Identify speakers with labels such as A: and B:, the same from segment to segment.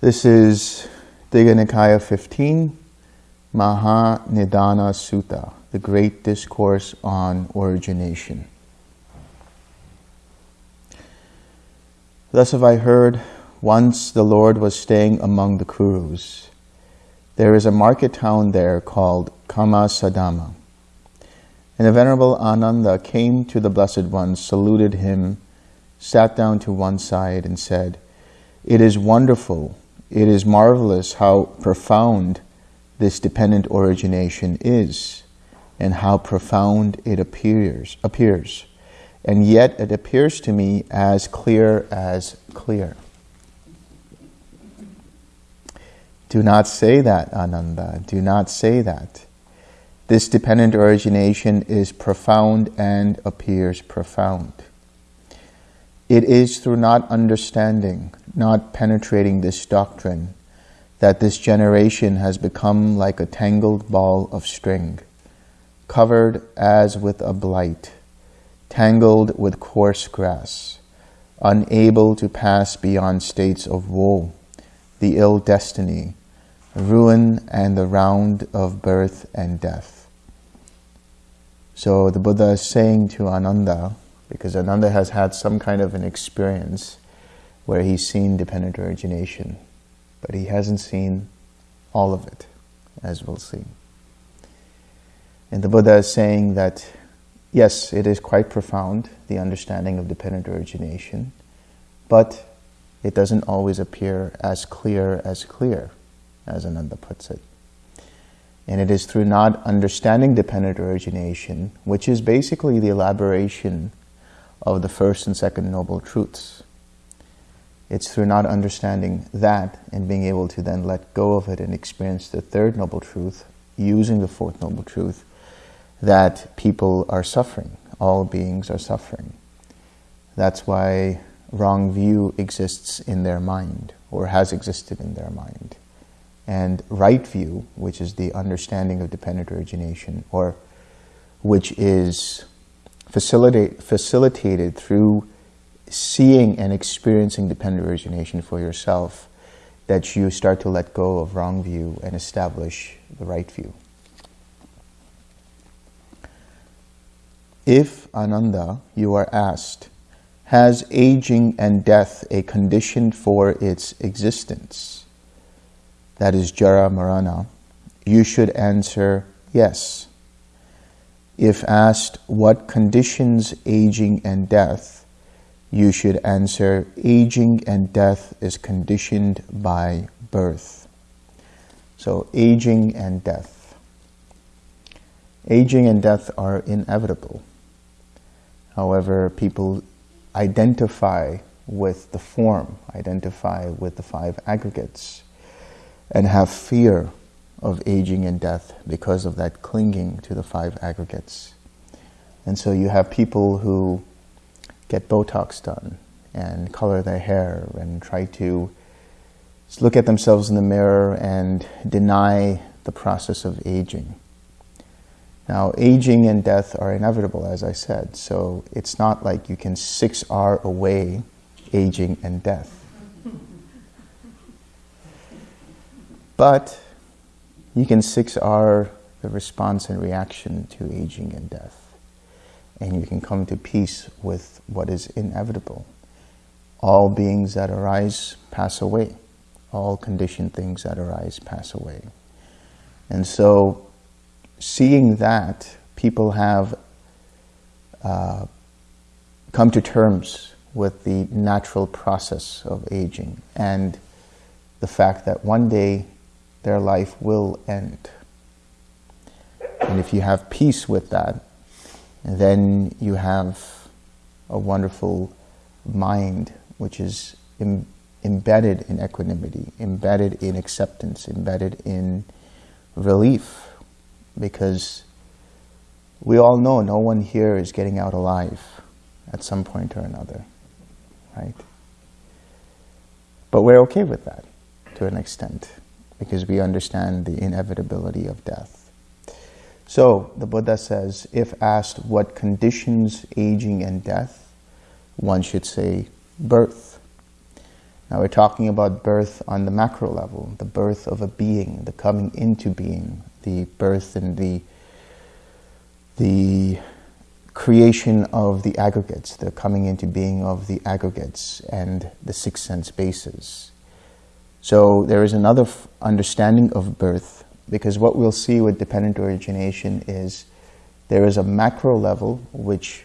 A: This is Digha Nikaya 15, Maha Nidana Sutta, the Great Discourse on Origination. Thus have I heard, once the Lord was staying among the Kurus. There is a market town there called Kammasadhamma. And the Venerable Ananda came to the Blessed One, saluted him, sat down to one side and said, It is wonderful, it is marvelous how profound this dependent origination is, and how profound it appears, appears. And yet it appears to me as clear as clear. Do not say that, Ananda. Do not say that. This dependent origination is profound and appears profound. It is through not understanding, not penetrating this doctrine, that this generation has become like a tangled ball of string, covered as with a blight, tangled with coarse grass, unable to pass beyond states of woe, the ill destiny, ruin, and the round of birth and death. So the Buddha is saying to Ananda, because Ananda has had some kind of an experience where he's seen dependent origination, but he hasn't seen all of it, as we'll see. And the Buddha is saying that, yes, it is quite profound, the understanding of dependent origination, but it doesn't always appear as clear as clear, as Ananda puts it. And it is through not understanding dependent origination, which is basically the elaboration of the first and second noble truths. It's through not understanding that and being able to then let go of it and experience the third noble truth, using the fourth noble truth, that people are suffering. All beings are suffering. That's why wrong view exists in their mind, or has existed in their mind and right view, which is the understanding of dependent origination, or which is facilitate, facilitated through seeing and experiencing dependent origination for yourself, that you start to let go of wrong view and establish the right view. If, Ananda, you are asked, has aging and death a condition for its existence? that is Jara Marana, you should answer yes. If asked what conditions aging and death, you should answer aging and death is conditioned by birth. So aging and death. Aging and death are inevitable. However, people identify with the form, identify with the five aggregates and have fear of aging and death because of that clinging to the five aggregates. And so you have people who get Botox done and color their hair and try to look at themselves in the mirror and deny the process of aging. Now, aging and death are inevitable, as I said, so it's not like you can 6R away aging and death. But you can 6R the response and reaction to aging and death. And you can come to peace with what is inevitable. All beings that arise pass away. All conditioned things that arise pass away. And so, seeing that, people have uh, come to terms with the natural process of aging and the fact that one day their life will end. And if you have peace with that, then you have a wonderful mind which is Im embedded in equanimity, embedded in acceptance, embedded in relief. Because we all know no one here is getting out alive at some point or another, right? But we're okay with that to an extent because we understand the inevitability of death. So the Buddha says, if asked what conditions aging and death, one should say birth. Now we're talking about birth on the macro level, the birth of a being, the coming into being, the birth and the the creation of the aggregates, the coming into being of the aggregates and the six sense bases. So there is another understanding of birth because what we'll see with dependent origination is there is a macro level which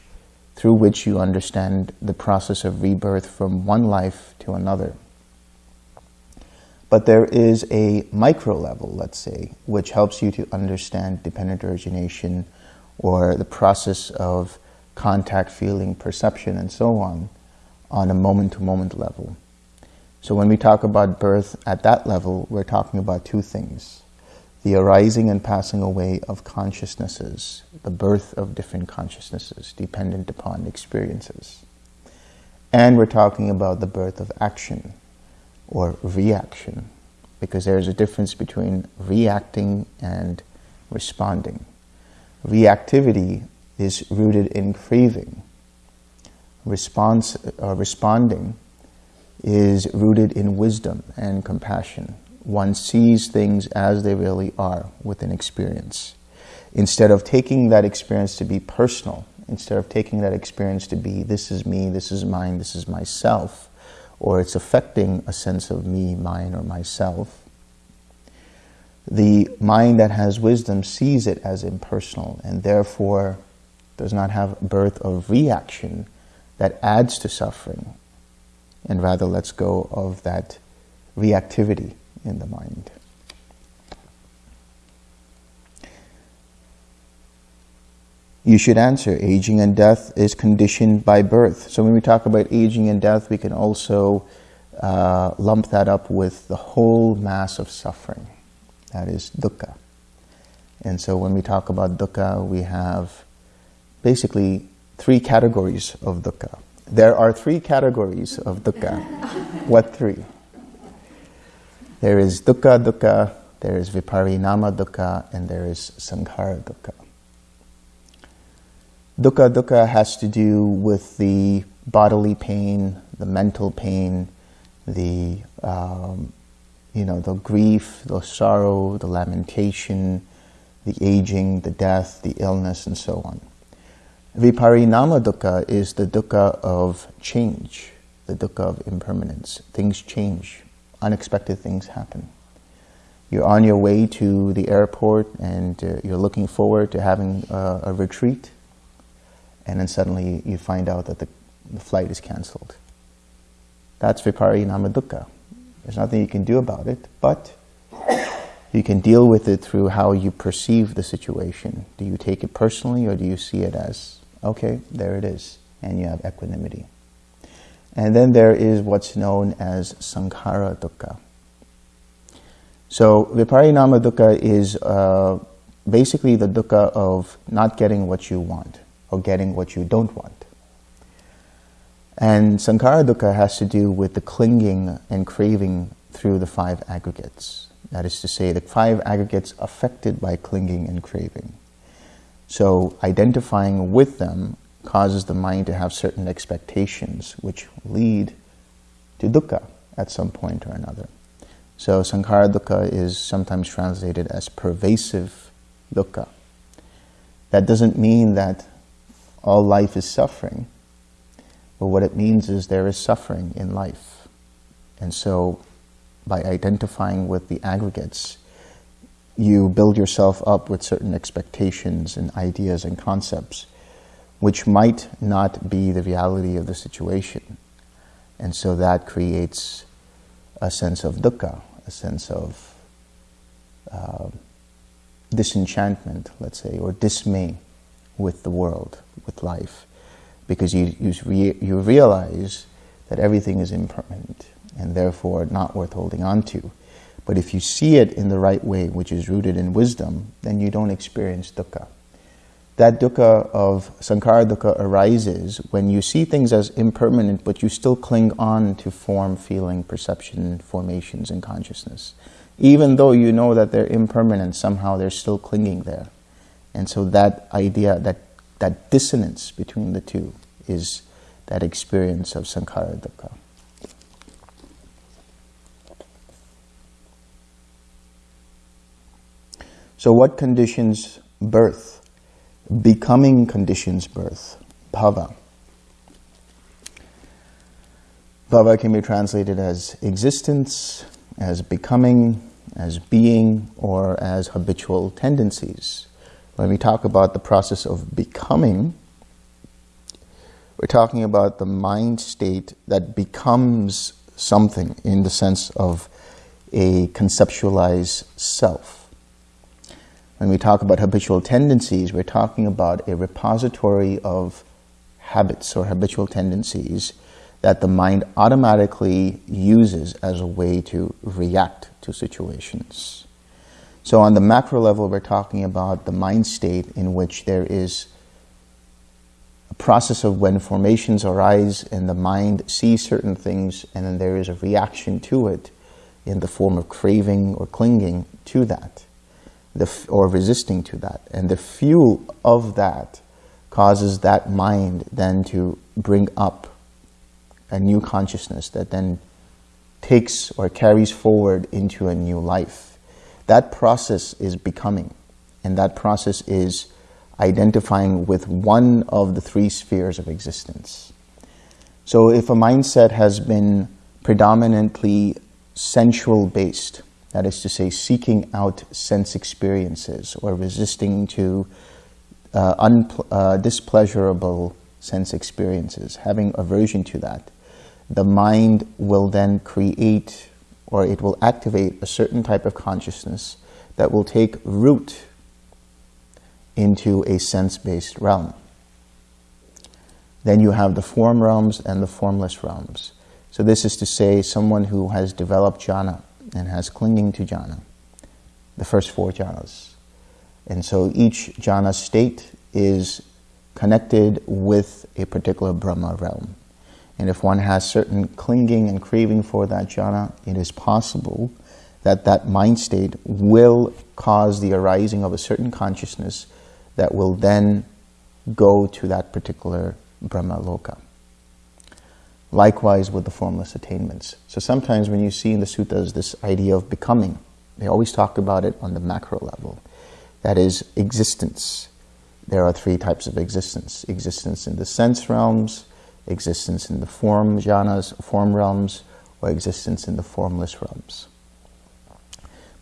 A: through which you understand the process of rebirth from one life to another. But there is a micro level, let's say, which helps you to understand dependent origination or the process of contact, feeling, perception, and so on, on a moment-to-moment -moment level. So when we talk about birth at that level, we're talking about two things. The arising and passing away of consciousnesses, the birth of different consciousnesses dependent upon experiences. And we're talking about the birth of action or reaction, because there's a difference between reacting and responding. Reactivity is rooted in craving. Response, uh, responding is rooted in wisdom and compassion. One sees things as they really are with an experience. Instead of taking that experience to be personal, instead of taking that experience to be, this is me, this is mine, this is myself, or it's affecting a sense of me, mine, or myself, the mind that has wisdom sees it as impersonal and therefore does not have birth of reaction that adds to suffering and rather lets go of that reactivity in the mind. You should answer, aging and death is conditioned by birth. So when we talk about aging and death, we can also uh, lump that up with the whole mass of suffering. That is dukkha. And so when we talk about dukkha, we have basically three categories of dukkha. There are three categories of dukkha. what three? There is dukkha dukkha, there is viparinama dukkha, and there is sankhara dukkha. Dukkha dukkha has to do with the bodily pain, the mental pain, the um, you know, the grief, the sorrow, the lamentation, the aging, the death, the illness, and so on. Viparinama dukkha is the dukkha of change, the dukkha of impermanence. Things change. Unexpected things happen. You're on your way to the airport and uh, you're looking forward to having uh, a retreat and then suddenly you find out that the, the flight is cancelled. That's Viparinama dukkha. There's nothing you can do about it, but you can deal with it through how you perceive the situation. Do you take it personally or do you see it as, okay, there it is, and you have equanimity. And then there is what's known as sankhara dukkha. So viparinama dukkha is uh, basically the dukkha of not getting what you want or getting what you don't want. And sankhara dukkha has to do with the clinging and craving through the five aggregates. That is to say, the five aggregates affected by clinging and craving. So identifying with them causes the mind to have certain expectations which lead to dukkha at some point or another. So sankhara dukkha is sometimes translated as pervasive dukkha. That doesn't mean that all life is suffering, but what it means is there is suffering in life. And so by identifying with the aggregates, you build yourself up with certain expectations and ideas and concepts, which might not be the reality of the situation. And so that creates a sense of dukkha, a sense of uh, disenchantment, let's say, or dismay with the world, with life because you, you, re you realize that everything is impermanent and therefore not worth holding on to. But if you see it in the right way, which is rooted in wisdom, then you don't experience dukkha. that dukkha of sankhara dukkha arises when you see things as impermanent, but you still cling on to form, feeling, perception, formations, and consciousness. Even though you know that they're impermanent, somehow they're still clinging there. And so that idea, that, that dissonance between the two is that experience of sankhara dukkha. So what conditions birth? Becoming conditions birth, bhava. Bhava can be translated as existence, as becoming, as being, or as habitual tendencies. When we talk about the process of becoming, we're talking about the mind state that becomes something in the sense of a conceptualized self. When we talk about habitual tendencies, we're talking about a repository of habits or habitual tendencies that the mind automatically uses as a way to react to situations. So on the macro level, we're talking about the mind state in which there is a process of when formations arise and the mind sees certain things and then there is a reaction to it in the form of craving or clinging to that or resisting to that. And the fuel of that causes that mind then to bring up a new consciousness that then takes or carries forward into a new life. That process is becoming, and that process is identifying with one of the three spheres of existence. So if a mindset has been predominantly sensual based, that is to say, seeking out sense experiences or resisting to uh, uh, displeasurable sense experiences, having aversion to that, the mind will then create or it will activate a certain type of consciousness that will take root into a sense-based realm. Then you have the form realms and the formless realms. So this is to say someone who has developed jhana, and has clinging to jhana, the first four jhanas. And so each jhana state is connected with a particular Brahma realm. And if one has certain clinging and craving for that jhana, it is possible that that mind state will cause the arising of a certain consciousness that will then go to that particular Brahma loka. Likewise with the formless attainments. So sometimes when you see in the suttas this idea of becoming, they always talk about it on the macro level. That is existence. There are three types of existence. Existence in the sense realms, existence in the form jhanas, form realms, or existence in the formless realms.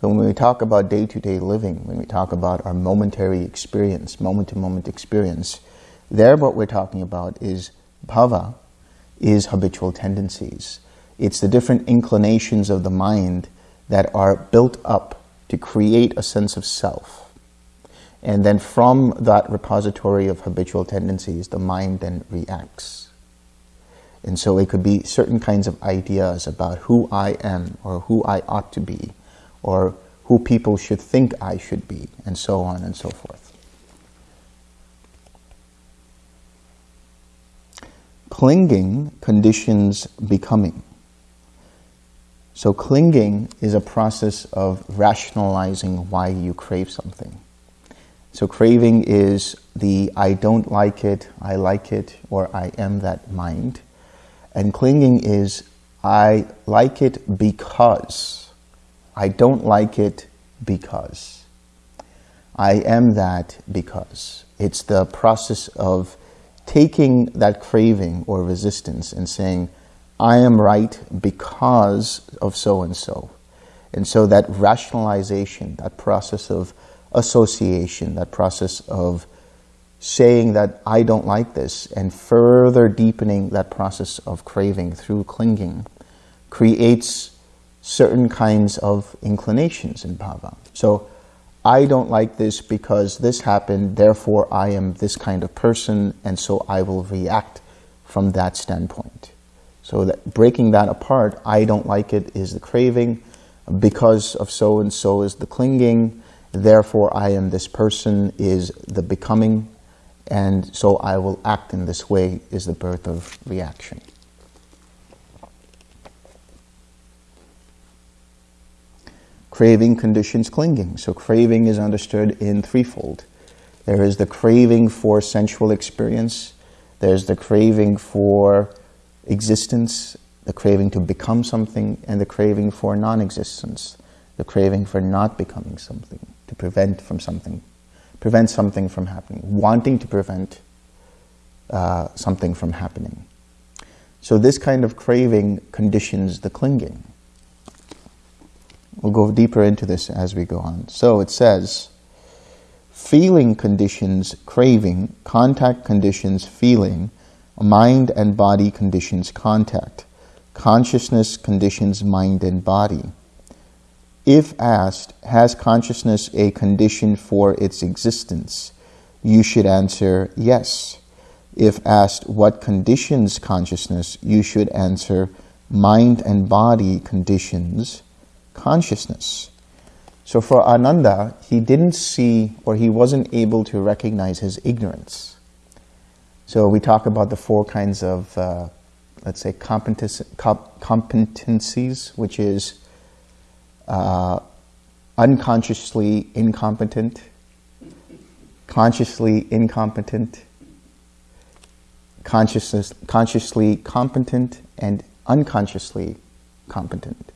A: But when we talk about day-to-day -day living, when we talk about our momentary experience, moment-to-moment -moment experience, there what we're talking about is bhava, is habitual tendencies. It's the different inclinations of the mind that are built up to create a sense of self. And then from that repository of habitual tendencies, the mind then reacts. And so it could be certain kinds of ideas about who I am or who I ought to be or who people should think I should be and so on and so forth. Clinging conditions becoming. So clinging is a process of rationalizing why you crave something. So craving is the I don't like it, I like it, or I am that mind. And clinging is I like it because. I don't like it because. I am that because. It's the process of taking that craving or resistance and saying, I am right because of so-and-so. And so that rationalization, that process of association, that process of saying that I don't like this and further deepening that process of craving through clinging creates certain kinds of inclinations in bhava. So I don't like this because this happened, therefore I am this kind of person, and so I will react from that standpoint. So that breaking that apart, I don't like it is the craving, because of so and so is the clinging, therefore I am this person is the becoming, and so I will act in this way is the birth of reaction. Craving conditions clinging. So craving is understood in threefold. There is the craving for sensual experience, there's the craving for existence, the craving to become something, and the craving for non-existence, the craving for not becoming something, to prevent from something, prevent something from happening, wanting to prevent uh, something from happening. So this kind of craving conditions the clinging. We'll go deeper into this as we go on. So it says, feeling conditions craving, contact conditions feeling, mind and body conditions contact, consciousness conditions mind and body. If asked, has consciousness a condition for its existence? You should answer yes. If asked what conditions consciousness, you should answer mind and body conditions consciousness. So for Ananda, he didn't see or he wasn't able to recognize his ignorance. So we talk about the four kinds of, uh, let's say, competencies, which is uh, unconsciously incompetent, consciously incompetent, consciousness, consciously competent, and unconsciously competent.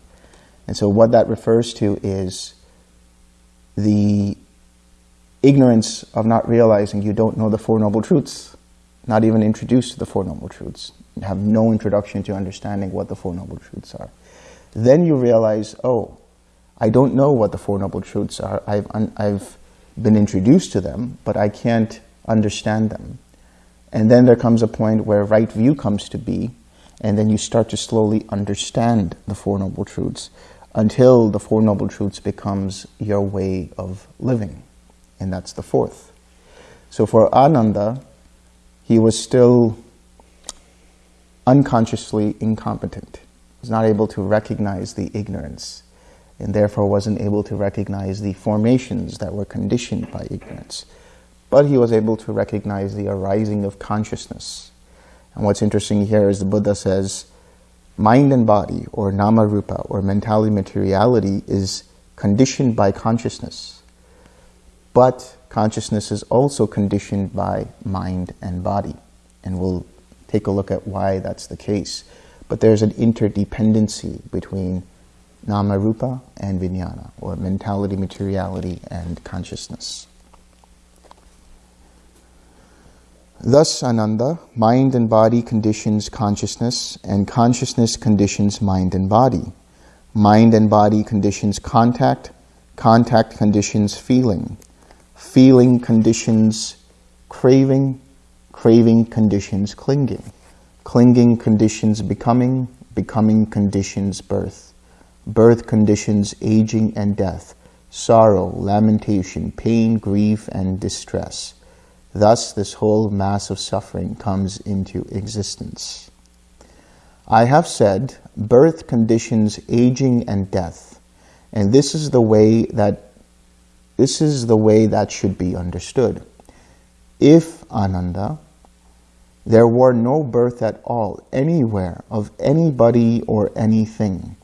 A: And so what that refers to is the ignorance of not realizing you don't know the Four Noble Truths, not even introduced to the Four Noble Truths, have no introduction to understanding what the Four Noble Truths are. Then you realize, oh, I don't know what the Four Noble Truths are. I've, I've been introduced to them, but I can't understand them. And then there comes a point where right view comes to be, and then you start to slowly understand the Four Noble Truths until the Four Noble Truths becomes your way of living. And that's the fourth. So for Ananda, he was still unconsciously incompetent. He was not able to recognize the ignorance and therefore wasn't able to recognize the formations that were conditioned by ignorance. But he was able to recognize the arising of consciousness. And what's interesting here is the Buddha says, mind and body, or nama rupa, or mentality materiality, is conditioned by consciousness. But consciousness is also conditioned by mind and body. And we'll take a look at why that's the case. But there's an interdependency between nama rupa and vijnana, or mentality, materiality, and consciousness. Thus, Ananda, mind and body conditions consciousness, and consciousness conditions mind and body. Mind and body conditions contact, contact conditions feeling, feeling conditions craving, craving conditions clinging, clinging conditions becoming, becoming conditions birth, birth conditions aging and death, sorrow, lamentation, pain, grief, and distress, Thus, this whole mass of suffering comes into existence. I have said birth conditions aging and death, and this is the way that this is the way that should be understood. If Ananda, there were no birth at all anywhere of anybody or anything,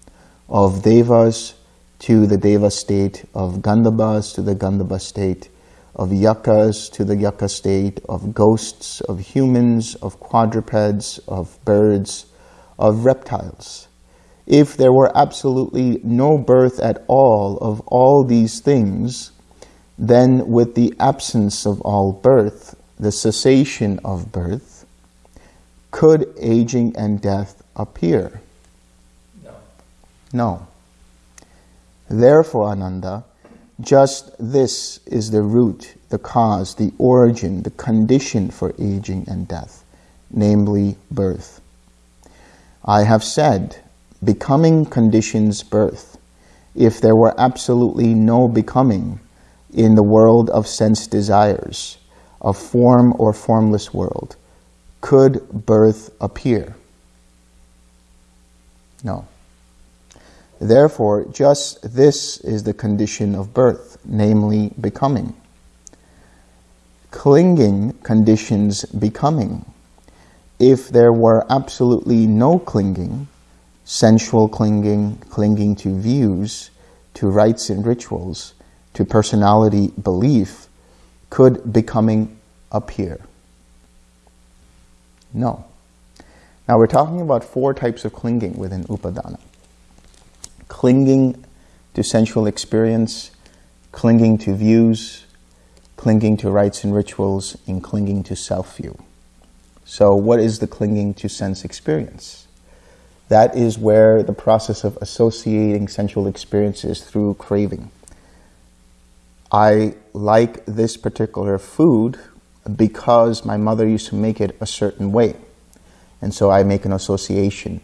A: of devas to the deva state, of gandhabbas to the gandhabba state, of yakkhas to the yakkha state, of ghosts, of humans, of quadrupeds, of birds, of reptiles. If there were absolutely no birth at all of all these things, then with the absence of all birth, the cessation of birth, could aging and death appear?
B: No.
A: Therefore, Ananda, just this is the root, the cause, the origin, the condition for aging and death, namely birth. I have said, becoming conditions birth. If there were absolutely no becoming in the world of sense desires, a form or formless world, could birth appear? No. Therefore, just this is the condition of birth, namely becoming. clinging conditions becoming. If there were absolutely no clinging, sensual clinging, clinging to views, to rites and rituals, to personality belief, could becoming appear? No. Now we're talking about four types of clinging within Upadana. Clinging to sensual experience, clinging to views, clinging to rites and rituals, and clinging to self-view. So what is the clinging to sense experience? That is where the process of associating sensual experiences through craving. I like this particular food because my mother used to make it a certain way. And so I make an association.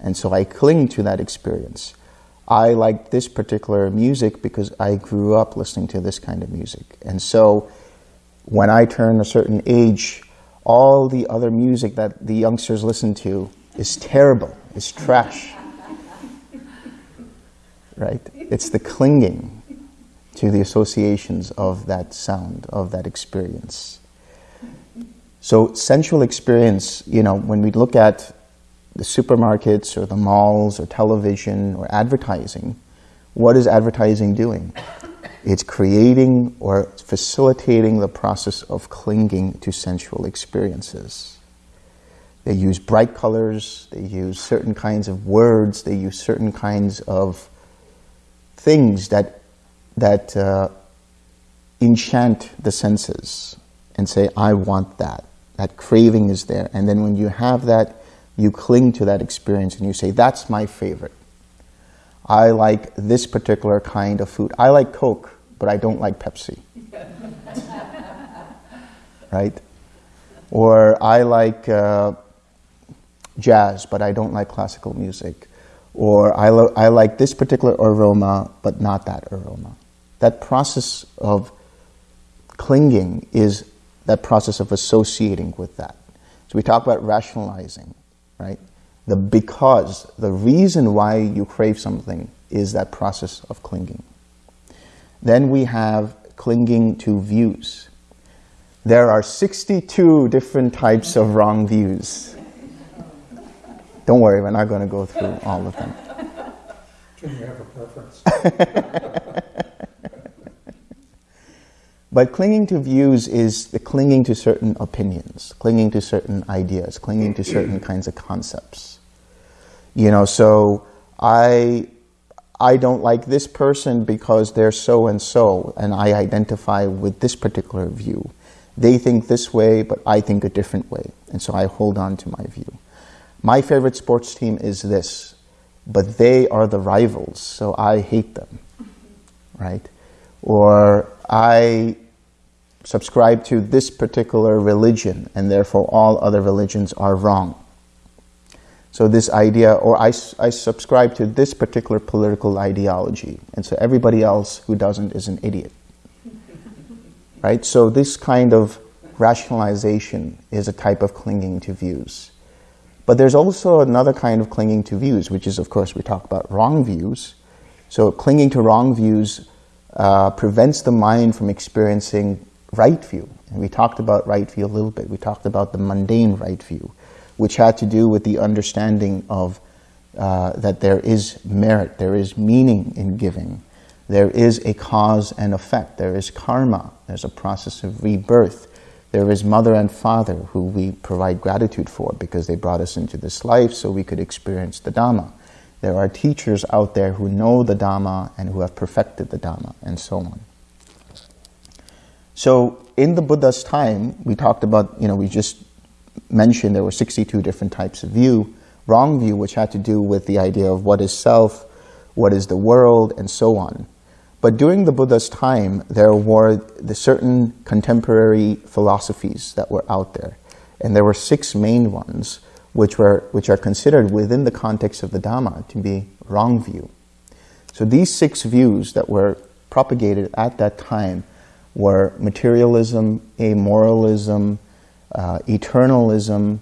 A: And so I cling to that experience. I like this particular music because I grew up listening to this kind of music. And so when I turn a certain age, all the other music that the youngsters listen to is terrible, is trash. right? It's the clinging to the associations of that sound, of that experience. So sensual experience, you know, when we look at the supermarkets or the malls or television or advertising, what is advertising doing? It's creating or facilitating the process of clinging to sensual experiences. They use bright colors, they use certain kinds of words, they use certain kinds of things that, that uh, enchant the senses and say, I want that. That craving is there. And then when you have that, you cling to that experience and you say, that's my favorite. I like this particular kind of food. I like Coke, but I don't like Pepsi. right? Or I like uh, jazz, but I don't like classical music. Or I, I like this particular aroma, but not that aroma. That process of clinging is that process of associating with that. So we talk about rationalizing, right? The because, the reason why you crave something is that process of clinging. Then we have clinging to views. There are 62 different types of wrong views. Don't worry, we're not going to go through all of them.
C: Can you have a preference?
A: But clinging to views is the clinging to certain opinions, clinging to certain ideas, clinging to certain kinds of concepts. You know, so I, I don't like this person because they're so and so, and I identify with this particular view. They think this way, but I think a different way, and so I hold on to my view. My favorite sports team is this, but they are the rivals, so I hate them, right? Or I subscribe to this particular religion and therefore all other religions are wrong. So this idea, or I, I subscribe to this particular political ideology and so everybody else who doesn't is an idiot. right? So this kind of rationalization is a type of clinging to views. But there's also another kind of clinging to views, which is, of course, we talk about wrong views. So clinging to wrong views uh, prevents the mind from experiencing right view. And we talked about right view a little bit. We talked about the mundane right view, which had to do with the understanding of uh, that there is merit, there is meaning in giving. There is a cause and effect. There is karma. There's a process of rebirth. There is mother and father who we provide gratitude for because they brought us into this life so we could experience the Dhamma. There are teachers out there who know the Dhamma and who have perfected the Dhamma and so on. So in the Buddha's time, we talked about, you know, we just mentioned there were 62 different types of view. Wrong view, which had to do with the idea of what is self, what is the world, and so on. But during the Buddha's time, there were the certain contemporary philosophies that were out there. And there were six main ones, which, were, which are considered within the context of the Dhamma to be wrong view. So these six views that were propagated at that time were materialism, amoralism, uh, eternalism,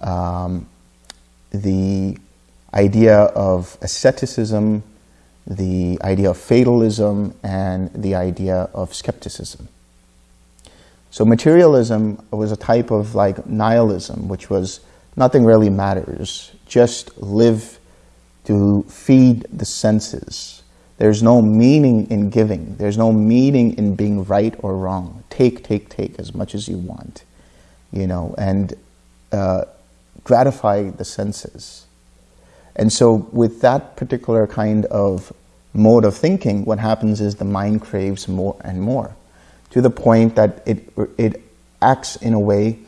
A: um, the idea of asceticism, the idea of fatalism, and the idea of skepticism. So materialism was a type of like nihilism, which was nothing really matters. Just live to feed the senses. There's no meaning in giving. There's no meaning in being right or wrong. Take, take, take as much as you want, you know, and uh, gratify the senses. And so with that particular kind of mode of thinking, what happens is the mind craves more and more to the point that it, it acts in a way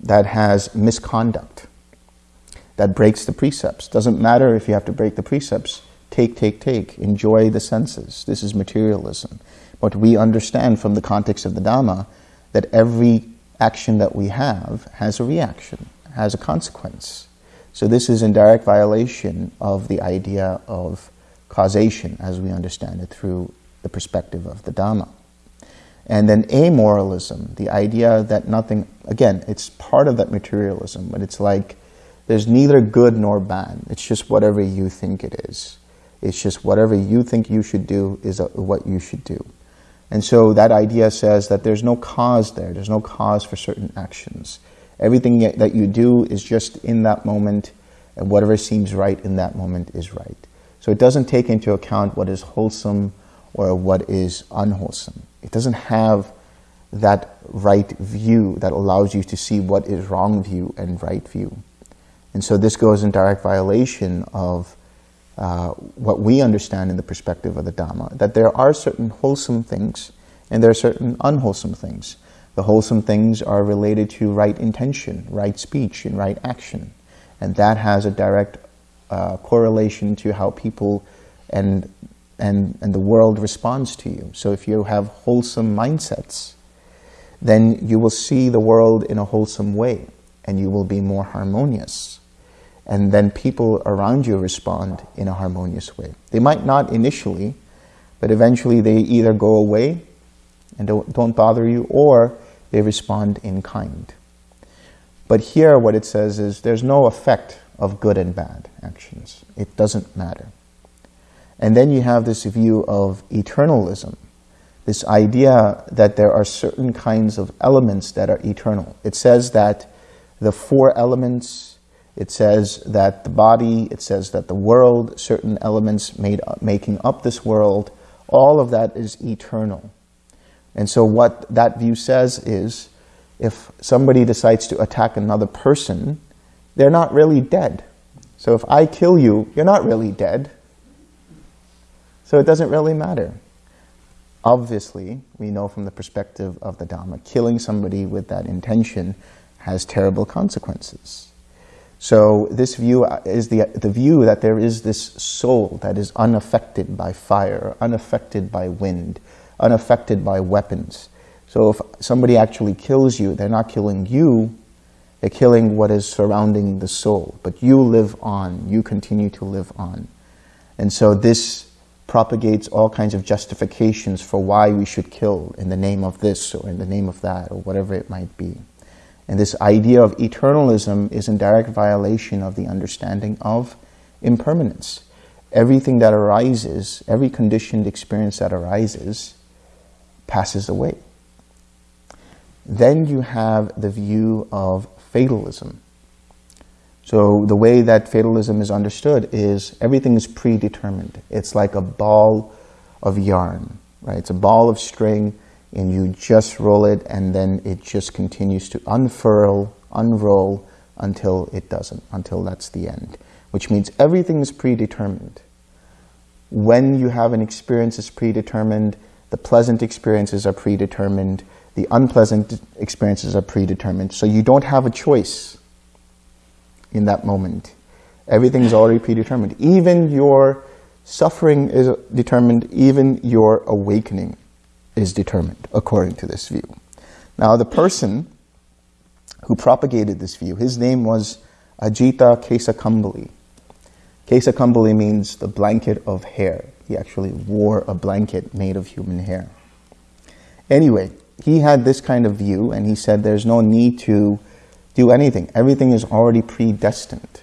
A: that has misconduct, that breaks the precepts. Doesn't matter if you have to break the precepts. Take, take, take. Enjoy the senses. This is materialism. But we understand from the context of the Dhamma that every action that we have has a reaction, has a consequence. So this is in direct violation of the idea of causation as we understand it through the perspective of the Dhamma. And then amoralism, the idea that nothing, again, it's part of that materialism, but it's like there's neither good nor bad. It's just whatever you think it is. It's just whatever you think you should do is what you should do. And so that idea says that there's no cause there. There's no cause for certain actions. Everything that you do is just in that moment, and whatever seems right in that moment is right. So it doesn't take into account what is wholesome or what is unwholesome. It doesn't have that right view that allows you to see what is wrong view and right view. And so this goes in direct violation of uh, what we understand in the perspective of the Dhamma, that there are certain wholesome things and there are certain unwholesome things. The wholesome things are related to right intention, right speech, and right action. And that has a direct uh, correlation to how people and, and, and the world responds to you. So if you have wholesome mindsets, then you will see the world in a wholesome way and you will be more harmonious. And then people around you respond in a harmonious way. They might not initially, but eventually they either go away and don't, don't bother you or they respond in kind. But here what it says is there's no effect of good and bad actions. It doesn't matter. And then you have this view of eternalism, this idea that there are certain kinds of elements that are eternal. It says that the four elements, it says that the body, it says that the world, certain elements made, making up this world, all of that is eternal. And so what that view says is, if somebody decides to attack another person, they're not really dead. So if I kill you, you're not really dead. So it doesn't really matter. Obviously, we know from the perspective of the Dhamma, killing somebody with that intention has terrible consequences. So this view uh, is the, the view that there is this soul that is unaffected by fire, unaffected by wind, unaffected by weapons. So if somebody actually kills you, they're not killing you, they're killing what is surrounding the soul. But you live on. You continue to live on. And so this propagates all kinds of justifications for why we should kill in the name of this or in the name of that or whatever it might be. And this idea of eternalism is in direct violation of the understanding of impermanence. Everything that arises, every conditioned experience that arises, passes away. Then you have the view of fatalism. So the way that fatalism is understood is everything is predetermined. It's like a ball of yarn, right? It's a ball of string and you just roll it and then it just continues to unfurl, unroll until it doesn't, until that's the end, which means everything is predetermined. When you have an experience is predetermined, the pleasant experiences are predetermined, the unpleasant experiences are predetermined. So you don't have a choice in that moment. Everything is already predetermined. Even your suffering is determined, even your awakening is determined, according to this view. Now, the person who propagated this view, his name was Ajita Kesakambali. Kesakambali means the blanket of hair. He actually wore a blanket made of human hair. Anyway, he had this kind of view and he said there's no need to do anything. Everything is already predestined.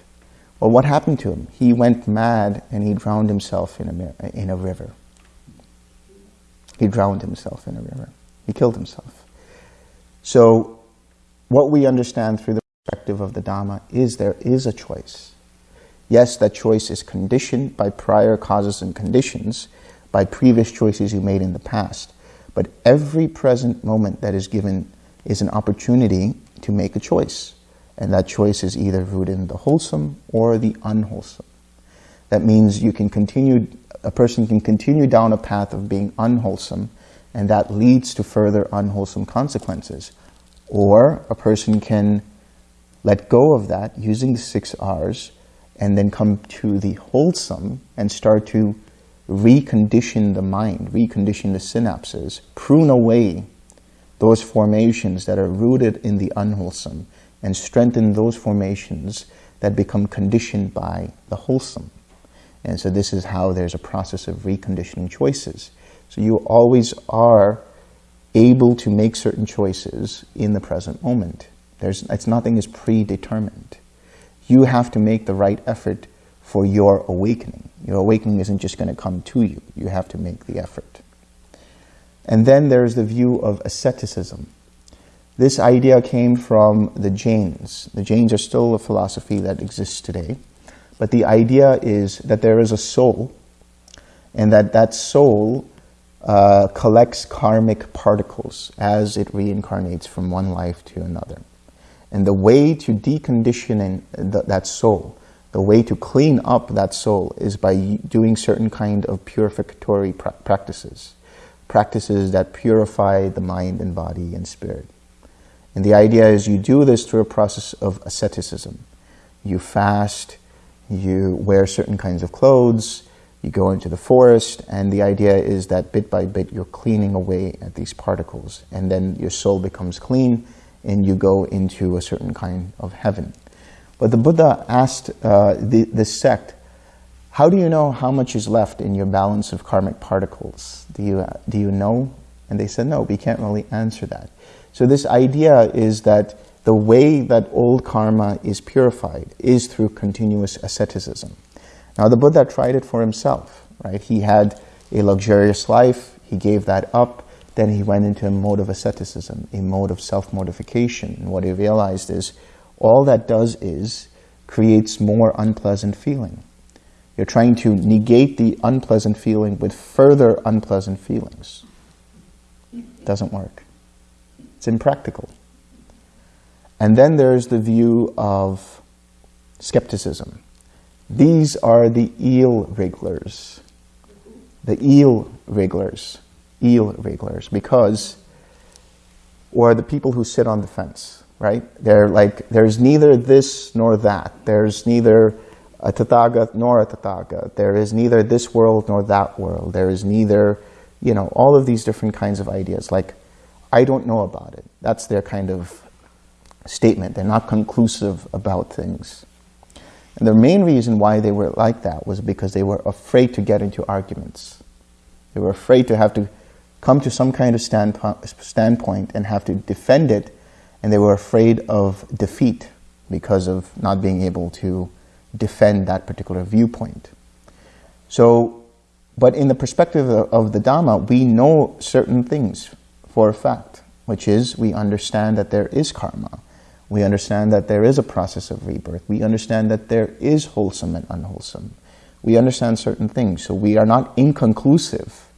A: Well, what happened to him? He went mad and he drowned himself in a, in a river. He drowned himself in a river. He killed himself. So what we understand through the perspective of the Dhamma is there is a choice. Yes, that choice is conditioned by prior causes and conditions, by previous choices you made in the past. But every present moment that is given is an opportunity to make a choice. And that choice is either rooted in the wholesome or the unwholesome. That means you can continue, a person can continue down a path of being unwholesome, and that leads to further unwholesome consequences. Or a person can let go of that using the six R's and then come to the wholesome and start to recondition the mind, recondition the synapses, prune away those formations that are rooted in the unwholesome and strengthen those formations that become conditioned by the wholesome. And so this is how there's a process of reconditioning choices. So you always are able to make certain choices in the present moment. There's, it's nothing is predetermined. You have to make the right effort for your awakening. Your awakening isn't just going to come to you. You have to make the effort. And then there's the view of asceticism. This idea came from the Jains. The Jains are still a philosophy that exists today. But the idea is that there is a soul and that that soul uh, collects karmic particles as it reincarnates from one life to another. And the way to decondition th that soul, the way to clean up that soul is by doing certain kind of purificatory pra practices, practices that purify the mind and body and spirit. And the idea is you do this through a process of asceticism. You fast, you wear certain kinds of clothes, you go into the forest, and the idea is that bit by bit you're cleaning away at these particles, and then your soul becomes clean, and you go into a certain kind of heaven. But the Buddha asked uh, the, this sect, how do you know how much is left in your balance of karmic particles? Do you, do you know? And they said, no, we can't really answer that. So this idea is that the way that old karma is purified is through continuous asceticism. Now the Buddha tried it for himself, right? He had a luxurious life, he gave that up, then he went into a mode of asceticism, a mode of self-mortification. And what he realized is all that does is creates more unpleasant feeling. You're trying to negate the unpleasant feeling with further unpleasant feelings. Doesn't work. It's impractical. And then there's the view of skepticism. These are the eel wrigglers. The eel wrigglers. Eel wrigglers. Because, or the people who sit on the fence, right? They're like, there's neither this nor that. There's neither a Tathagat nor a Tathagat. There is neither this world nor that world. There is neither, you know, all of these different kinds of ideas. Like, I don't know about it. That's their kind of statement. They're not conclusive about things. And the main reason why they were like that was because they were afraid to get into arguments. They were afraid to have to come to some kind of stand, standpoint and have to defend it, and they were afraid of defeat because of not being able to defend that particular viewpoint. So, but in the perspective of, of the Dhamma, we know certain things for a fact, which is we understand that there is karma. We understand that there is a process of rebirth. We understand that there is wholesome and unwholesome. We understand certain things, so we are not inconclusive.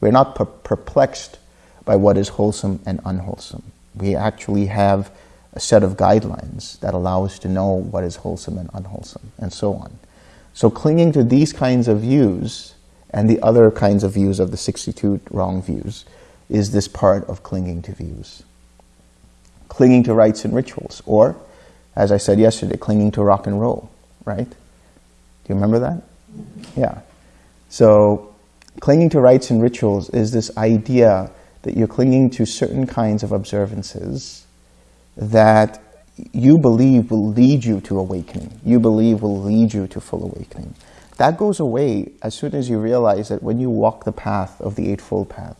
A: We're not per perplexed by what is wholesome and unwholesome. We actually have a set of guidelines that allow us to know what is wholesome and unwholesome, and so on. So clinging to these kinds of views and the other kinds of views of the 62 wrong views is this part of clinging to views clinging to rites and rituals, or, as I said yesterday, clinging to rock and roll, right? Do you remember that? Yeah. So, clinging to rites and rituals is this idea that you're clinging to certain kinds of observances that you believe will lead you to awakening. You believe will lead you to full awakening. That goes away as soon as you realize that when you walk the path of the Eightfold Path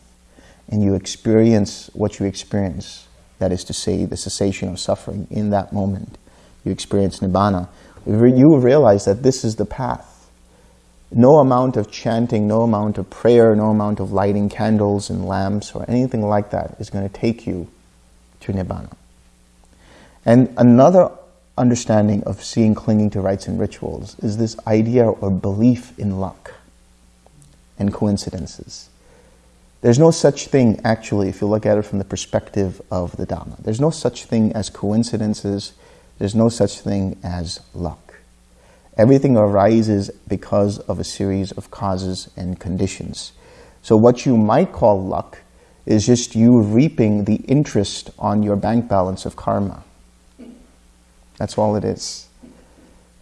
A: and you experience what you experience, that is to say, the cessation of suffering in that moment. You experience Nibbana. You realize that this is the path. No amount of chanting, no amount of prayer, no amount of lighting candles and lamps or anything like that is going to take you to Nibbana. And another understanding of seeing clinging to rites and rituals is this idea or belief in luck and coincidences. There's no such thing, actually, if you look at it from the perspective of the Dhamma. There's no such thing as coincidences. There's no such thing as luck. Everything arises because of a series of causes and conditions. So what you might call luck is just you reaping the interest on your bank balance of karma. That's all it is.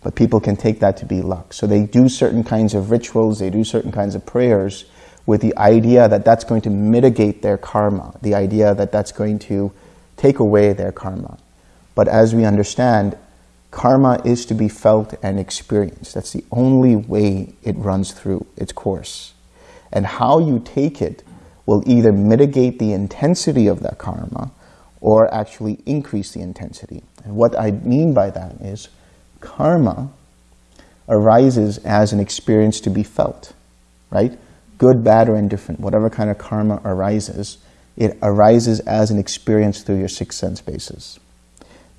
A: But people can take that to be luck. So they do certain kinds of rituals, they do certain kinds of prayers with the idea that that's going to mitigate their karma, the idea that that's going to take away their karma. But as we understand, karma is to be felt and experienced. That's the only way it runs through its course. And how you take it will either mitigate the intensity of that karma or actually increase the intensity. And what I mean by that is karma arises as an experience to be felt, right? Good, bad, or indifferent, whatever kind of karma arises, it arises as an experience through your six sense bases.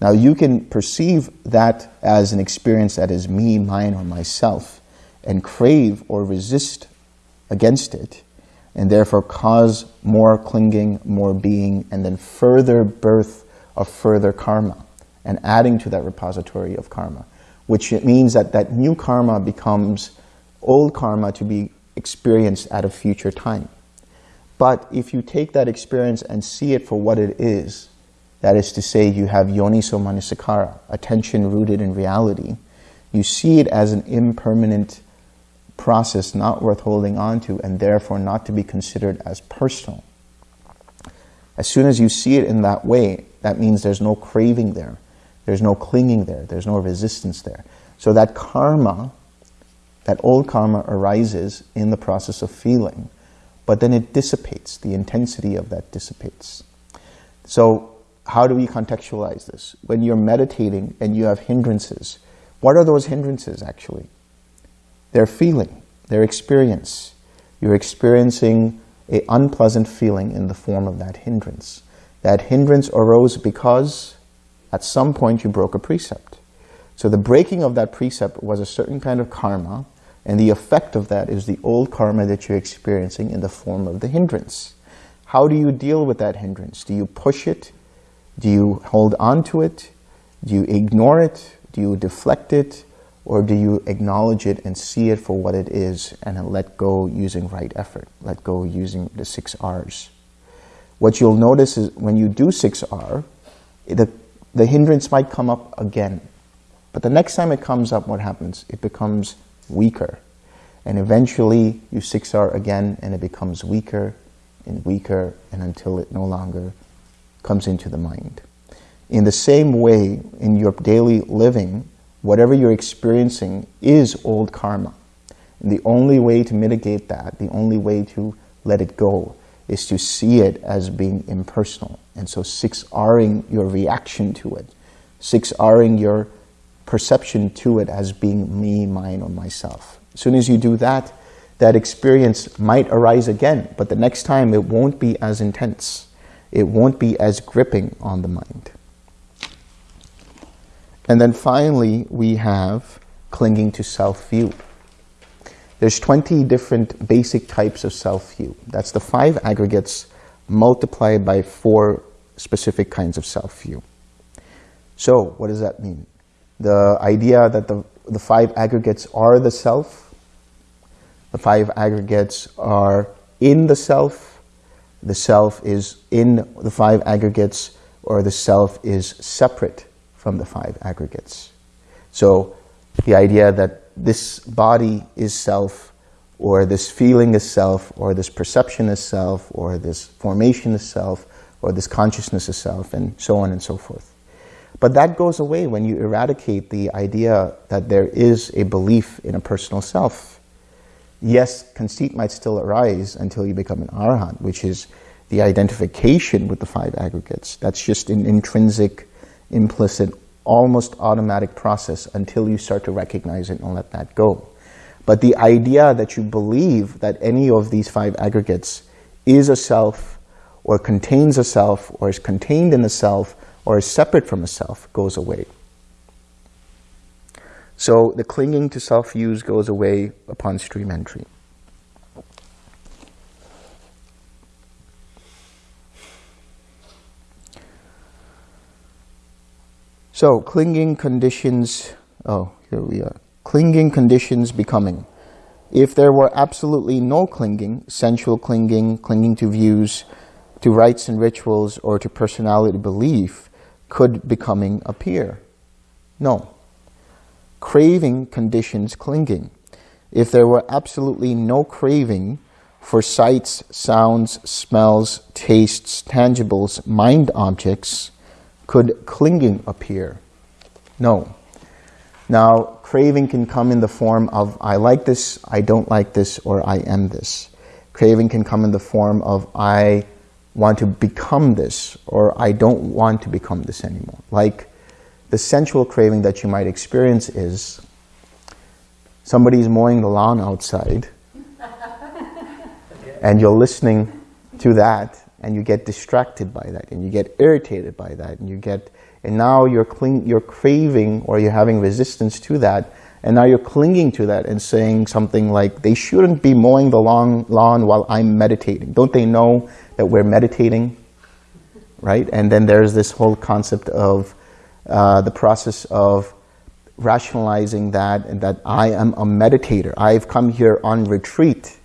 A: Now you can perceive that as an experience that is me, mine, or myself, and crave or resist against it, and therefore cause more clinging, more being, and then further birth of further karma, and adding to that repository of karma, which means that that new karma becomes old karma to be experienced at a future time. But if you take that experience and see it for what it is, that is to say you have yoniso manasikara, attention rooted in reality, you see it as an impermanent process not worth holding on to and therefore not to be considered as personal. As soon as you see it in that way, that means there's no craving there. There's no clinging there. There's no resistance there. So that karma, that old karma arises in the process of feeling, but then it dissipates. The intensity of that dissipates. So how do we contextualize this? When you're meditating and you have hindrances, what are those hindrances actually? their feeling, their experience. You're experiencing a unpleasant feeling in the form of that hindrance. That hindrance arose because at some point you broke a precept. So the breaking of that precept was a certain kind of karma, and the effect of that is the old karma that you're experiencing in the form of the hindrance. How do you deal with that hindrance? Do you push it? Do you hold on to it? Do you ignore it? Do you deflect it? Or do you acknowledge it and see it for what it is and let go using right effort, let go using the six R's? What you'll notice is when you do 6R, the, the hindrance might come up again. But the next time it comes up, what happens? It becomes weaker. And eventually you 6R again and it becomes weaker and weaker and until it no longer comes into the mind. In the same way, in your daily living, whatever you're experiencing is old karma. And the only way to mitigate that, the only way to let it go, is to see it as being impersonal. And so 6Ring your reaction to it, 6Ring your perception to it as being me, mine, or myself. As soon as you do that, that experience might arise again, but the next time it won't be as intense. It won't be as gripping on the mind. And then finally, we have clinging to self-view. There's 20 different basic types of self-view. That's the five aggregates multiplied by four specific kinds of self-view. So what does that mean? The idea that the, the five aggregates are the self, the five aggregates are in the self, the self is in the five aggregates, or the self is separate from the five aggregates. So the idea that this body is self, or this feeling is self, or this perception is self, or this formation is self, or this consciousness is self, and so on and so forth. But that goes away when you eradicate the idea that there is a belief in a personal self. Yes, conceit might still arise until you become an arahant, which is the identification with the five aggregates. That's just an intrinsic implicit, almost automatic process until you start to recognize it and let that go. But the idea that you believe that any of these five aggregates is a self or contains a self or is contained in a self or is separate from a self goes away. So the clinging to self-views goes away upon stream entry. So clinging conditions, oh, here we are. Clinging conditions becoming. If there were absolutely no clinging, sensual clinging, clinging to views, to rites and rituals, or to personality belief, could becoming appear? No. Craving conditions clinging. If there were absolutely no craving for sights, sounds, smells, tastes, tangibles, mind objects, could clinging appear? No. Now, craving can come in the form of I like this, I don't like this, or I am this. Craving can come in the form of I want to become this, or I don't want to become this anymore. Like the sensual craving that you might experience is somebody's mowing the lawn outside, and you're listening to that, and you get distracted by that, and you get irritated by that, and you get and now you're, cling, you're craving or you're having resistance to that, and now you're clinging to that and saying something like, they shouldn't be mowing the lawn, lawn while I'm meditating. Don't they know that we're meditating? Right? And then there's this whole concept of uh, the process of rationalizing that and that I am a meditator. I've come here on retreat.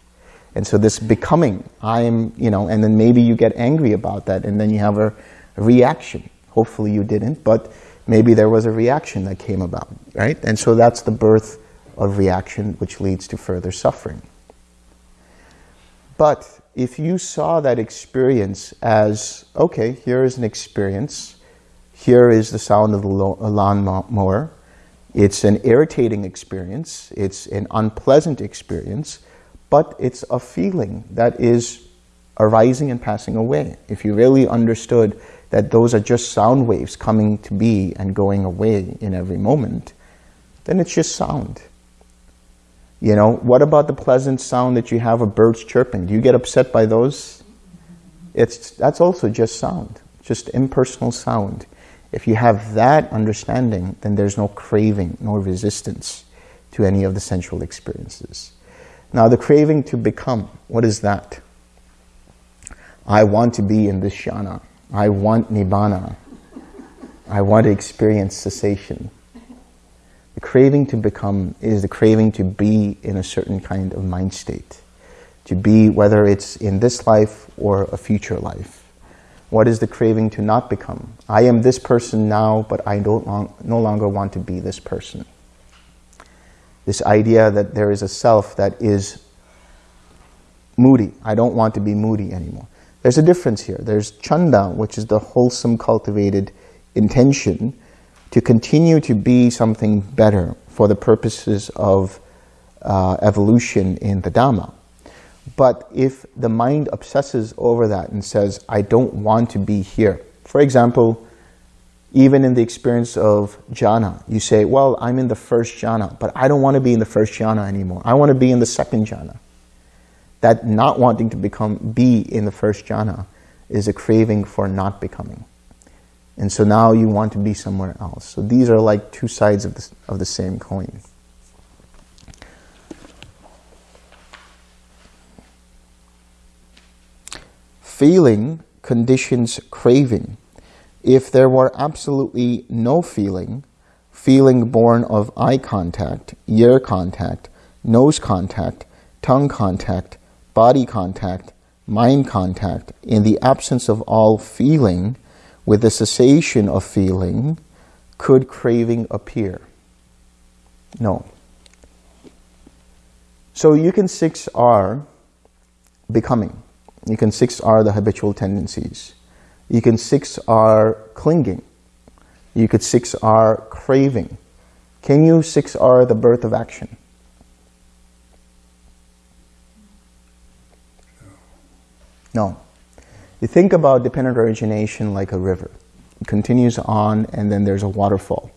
A: And so this becoming, I'm, you know, and then maybe you get angry about that and then you have a reaction. Hopefully you didn't, but maybe there was a reaction that came about, right? And so that's the birth of reaction, which leads to further suffering. But if you saw that experience as, okay, here is an experience, here is the sound of the lawnmower, it's an irritating experience, it's an unpleasant experience, but it's a feeling that is arising and passing away. If you really understood that those are just sound waves coming to be and going away in every moment, then it's just sound. You know, what about the pleasant sound that you have of birds chirping? Do you get upset by those? It's, that's also just sound, just impersonal sound. If you have that understanding, then there's no craving, no resistance to any of the sensual experiences. Now the craving to become, what is that? I want to be in this jhana. I want nibbana. I want to experience cessation. Craving to become is the craving to be in a certain kind of mind state. To be, whether it's in this life or a future life. What is the craving to not become? I am this person now, but I don't long, no longer want to be this person. This idea that there is a self that is moody. I don't want to be moody anymore. There's a difference here. There's chanda, which is the wholesome, cultivated intention to continue to be something better for the purposes of uh, evolution in the Dhamma. But if the mind obsesses over that and says, I don't want to be here. For example, even in the experience of jhana, you say, well, I'm in the first jhana, but I don't want to be in the first jhana anymore. I want to be in the second jhana that not wanting to become be in the first jhana is a craving for not becoming. And so now you want to be somewhere else. So these are like two sides of the, of the same coin. Feeling conditions craving. If there were absolutely no feeling, feeling born of eye contact, ear contact, nose contact, tongue contact, body contact, mind contact, in the absence of all feeling, with the cessation of feeling, could craving appear? No. So you can 6R becoming. You can 6R the habitual tendencies. You can 6R clinging. You could 6R craving. Can you 6R the birth of action? No. You think about dependent origination like a river. It continues on and then there's a waterfall.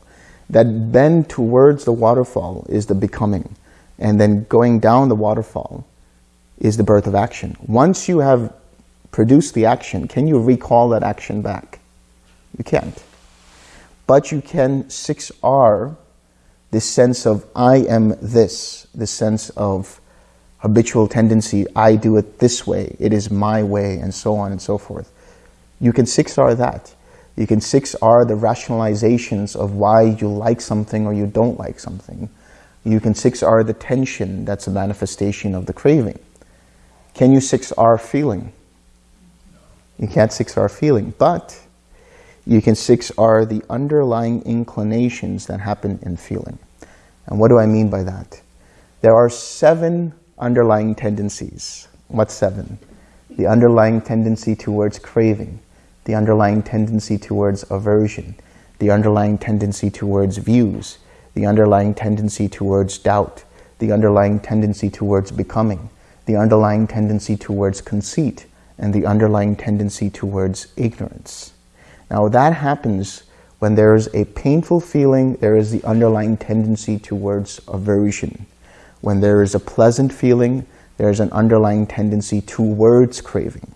A: That bend towards the waterfall is the becoming. And then going down the waterfall is the birth of action. Once you have produced the action, can you recall that action back? You can't. But you can 6R this sense of I am this, this sense of habitual tendency, I do it this way, it is my way, and so on and so forth. You can 6R that. You can 6R the rationalizations of why you like something or you don't like something. You can 6R the tension that's a manifestation of the craving. Can you 6R feeling? You can't 6R feeling, but you can 6R the underlying inclinations that happen in feeling. And what do I mean by that? There are seven underlying tendencies. What seven? The underlying tendency towards craving, the underlying tendency towards aversion, the underlying tendency towards views, the underlying tendency towards doubt, the underlying tendency towards becoming, the underlying tendency towards conceit, and the underlying tendency towards ignorance. Now that happens when there is a painful feeling, there is the underlying tendency towards aversion. When there is a pleasant feeling, there is an underlying tendency towards craving.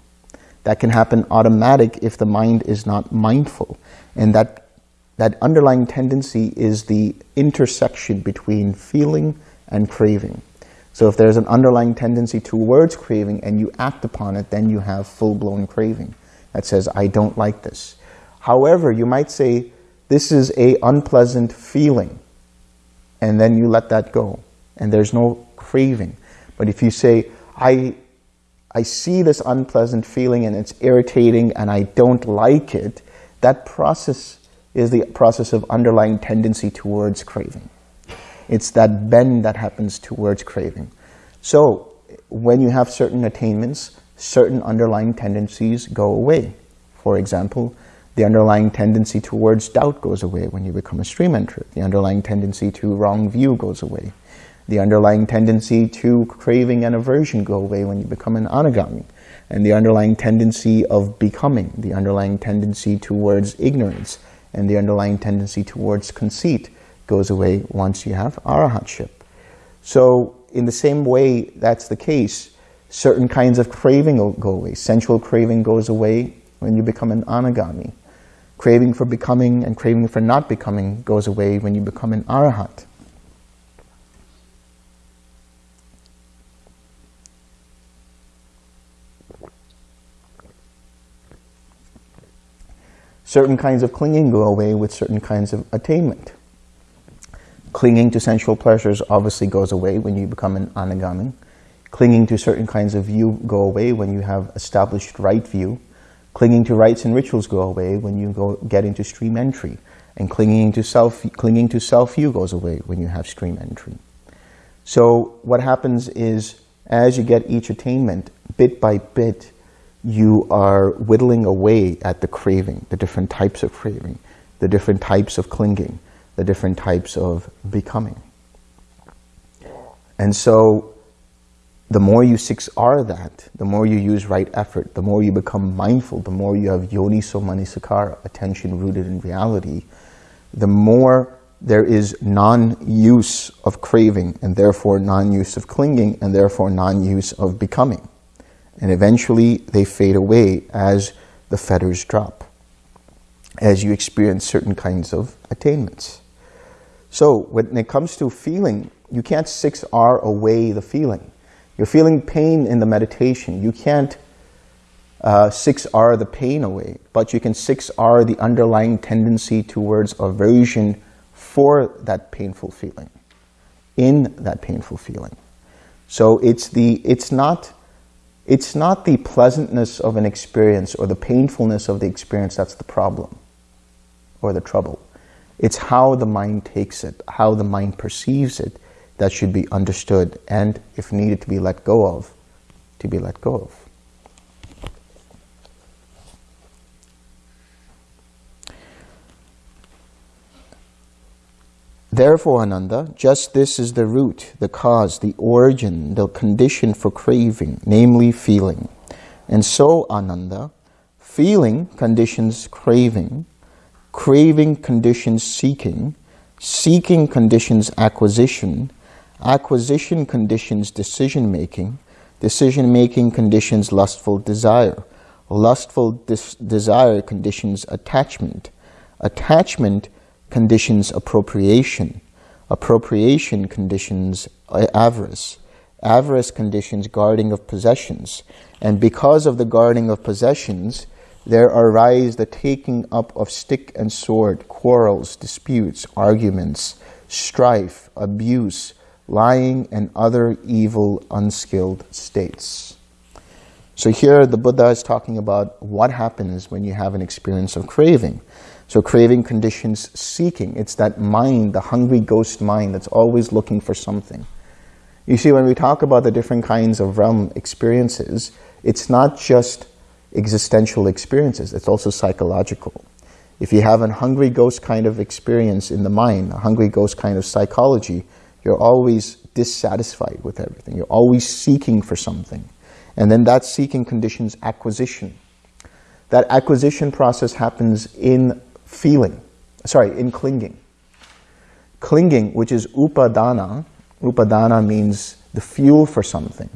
A: That can happen automatic if the mind is not mindful. And that, that underlying tendency is the intersection between feeling and craving. So if there's an underlying tendency towards craving and you act upon it, then you have full-blown craving that says, I don't like this. However, you might say, this is a unpleasant feeling, and then you let that go, and there's no craving. But if you say, I I see this unpleasant feeling and it's irritating and I don't like it, that process is the process of underlying tendency towards craving. It's that bend that happens towards craving. So when you have certain attainments, certain underlying tendencies go away. For example, the underlying tendency towards doubt goes away when you become a stream enterer. The underlying tendency to wrong view goes away. The underlying tendency to craving and aversion go away when you become an anagami. And the underlying tendency of becoming, the underlying tendency towards ignorance, and the underlying tendency towards conceit goes away once you have arahatship. So in the same way that's the case, certain kinds of craving go away. Sensual craving goes away when you become an anagami. Craving for becoming and craving for not becoming goes away when you become an arahat. Certain kinds of clinging go away with certain kinds of attainment. Clinging to sensual pleasures obviously goes away when you become an anagami. Clinging to certain kinds of view go away when you have established right view. Clinging to rites and rituals go away when you go get into stream entry. And clinging to self clinging to self view goes away when you have stream entry. So what happens is as you get each attainment, bit by bit, you are whittling away at the craving, the different types of craving, the different types of clinging, the different types of becoming. And so the more you 6R that, the more you use right effort, the more you become mindful, the more you have yoniso manasikara, attention rooted in reality, the more there is non-use of craving and therefore non-use of clinging and therefore non-use of becoming and eventually they fade away as the fetters drop, as you experience certain kinds of attainments. So when it comes to feeling, you can't 6R away the feeling. You're feeling pain in the meditation. You can't uh, 6R the pain away, but you can 6R the underlying tendency towards aversion for that painful feeling, in that painful feeling. So it's the it's not it's not the pleasantness of an experience or the painfulness of the experience that's the problem or the trouble. It's how the mind takes it, how the mind perceives it that should be understood and, if needed to be let go of, to be let go of. Therefore, Ananda, just this is the root, the cause, the origin, the condition for craving, namely feeling. And so, Ananda, feeling conditions craving, craving conditions seeking, seeking conditions acquisition, acquisition conditions decision-making, decision-making conditions lustful desire. Lustful desire conditions attachment. Attachment conditions appropriation. Appropriation conditions uh, avarice. Avarice conditions guarding of possessions. And because of the guarding of possessions, there arise the taking up of stick and sword, quarrels, disputes, arguments, strife, abuse, lying, and other evil, unskilled states. So here the Buddha is talking about what happens when you have an experience of craving. So craving conditions seeking. It's that mind, the hungry ghost mind that's always looking for something. You see, when we talk about the different kinds of realm experiences, it's not just existential experiences, it's also psychological. If you have a hungry ghost kind of experience in the mind, a hungry ghost kind of psychology, you're always dissatisfied with everything. You're always seeking for something. And then that seeking conditions acquisition. That acquisition process happens in feeling, sorry, in clinging. Clinging, which is upadana, upadana means the fuel for something.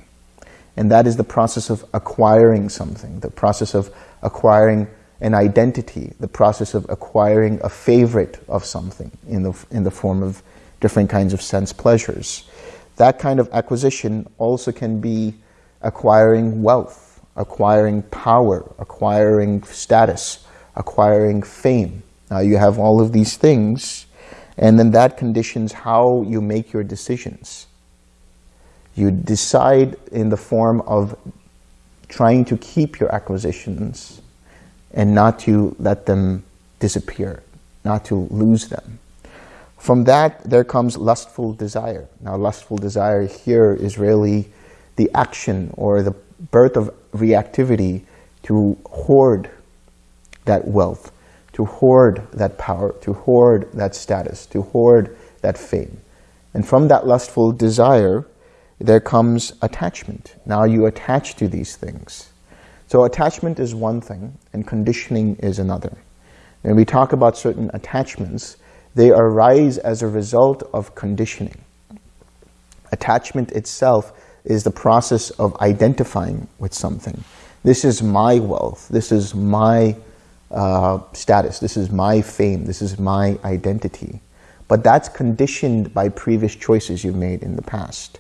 A: And that is the process of acquiring something, the process of acquiring an identity, the process of acquiring a favorite of something in the, in the form of different kinds of sense pleasures. That kind of acquisition also can be acquiring wealth, acquiring power, acquiring status, acquiring fame. Now you have all of these things, and then that conditions how you make your decisions. You decide in the form of trying to keep your acquisitions and not to let them disappear, not to lose them. From that, there comes lustful desire. Now, lustful desire here is really the action or the birth of reactivity to hoard that wealth, to hoard that power, to hoard that status, to hoard that fame. And from that lustful desire, there comes attachment. Now you attach to these things. So attachment is one thing, and conditioning is another. When we talk about certain attachments, they arise as a result of conditioning. Attachment itself is the process of identifying with something. This is my wealth. This is my uh, status. This is my fame. This is my identity. But that's conditioned by previous choices you've made in the past.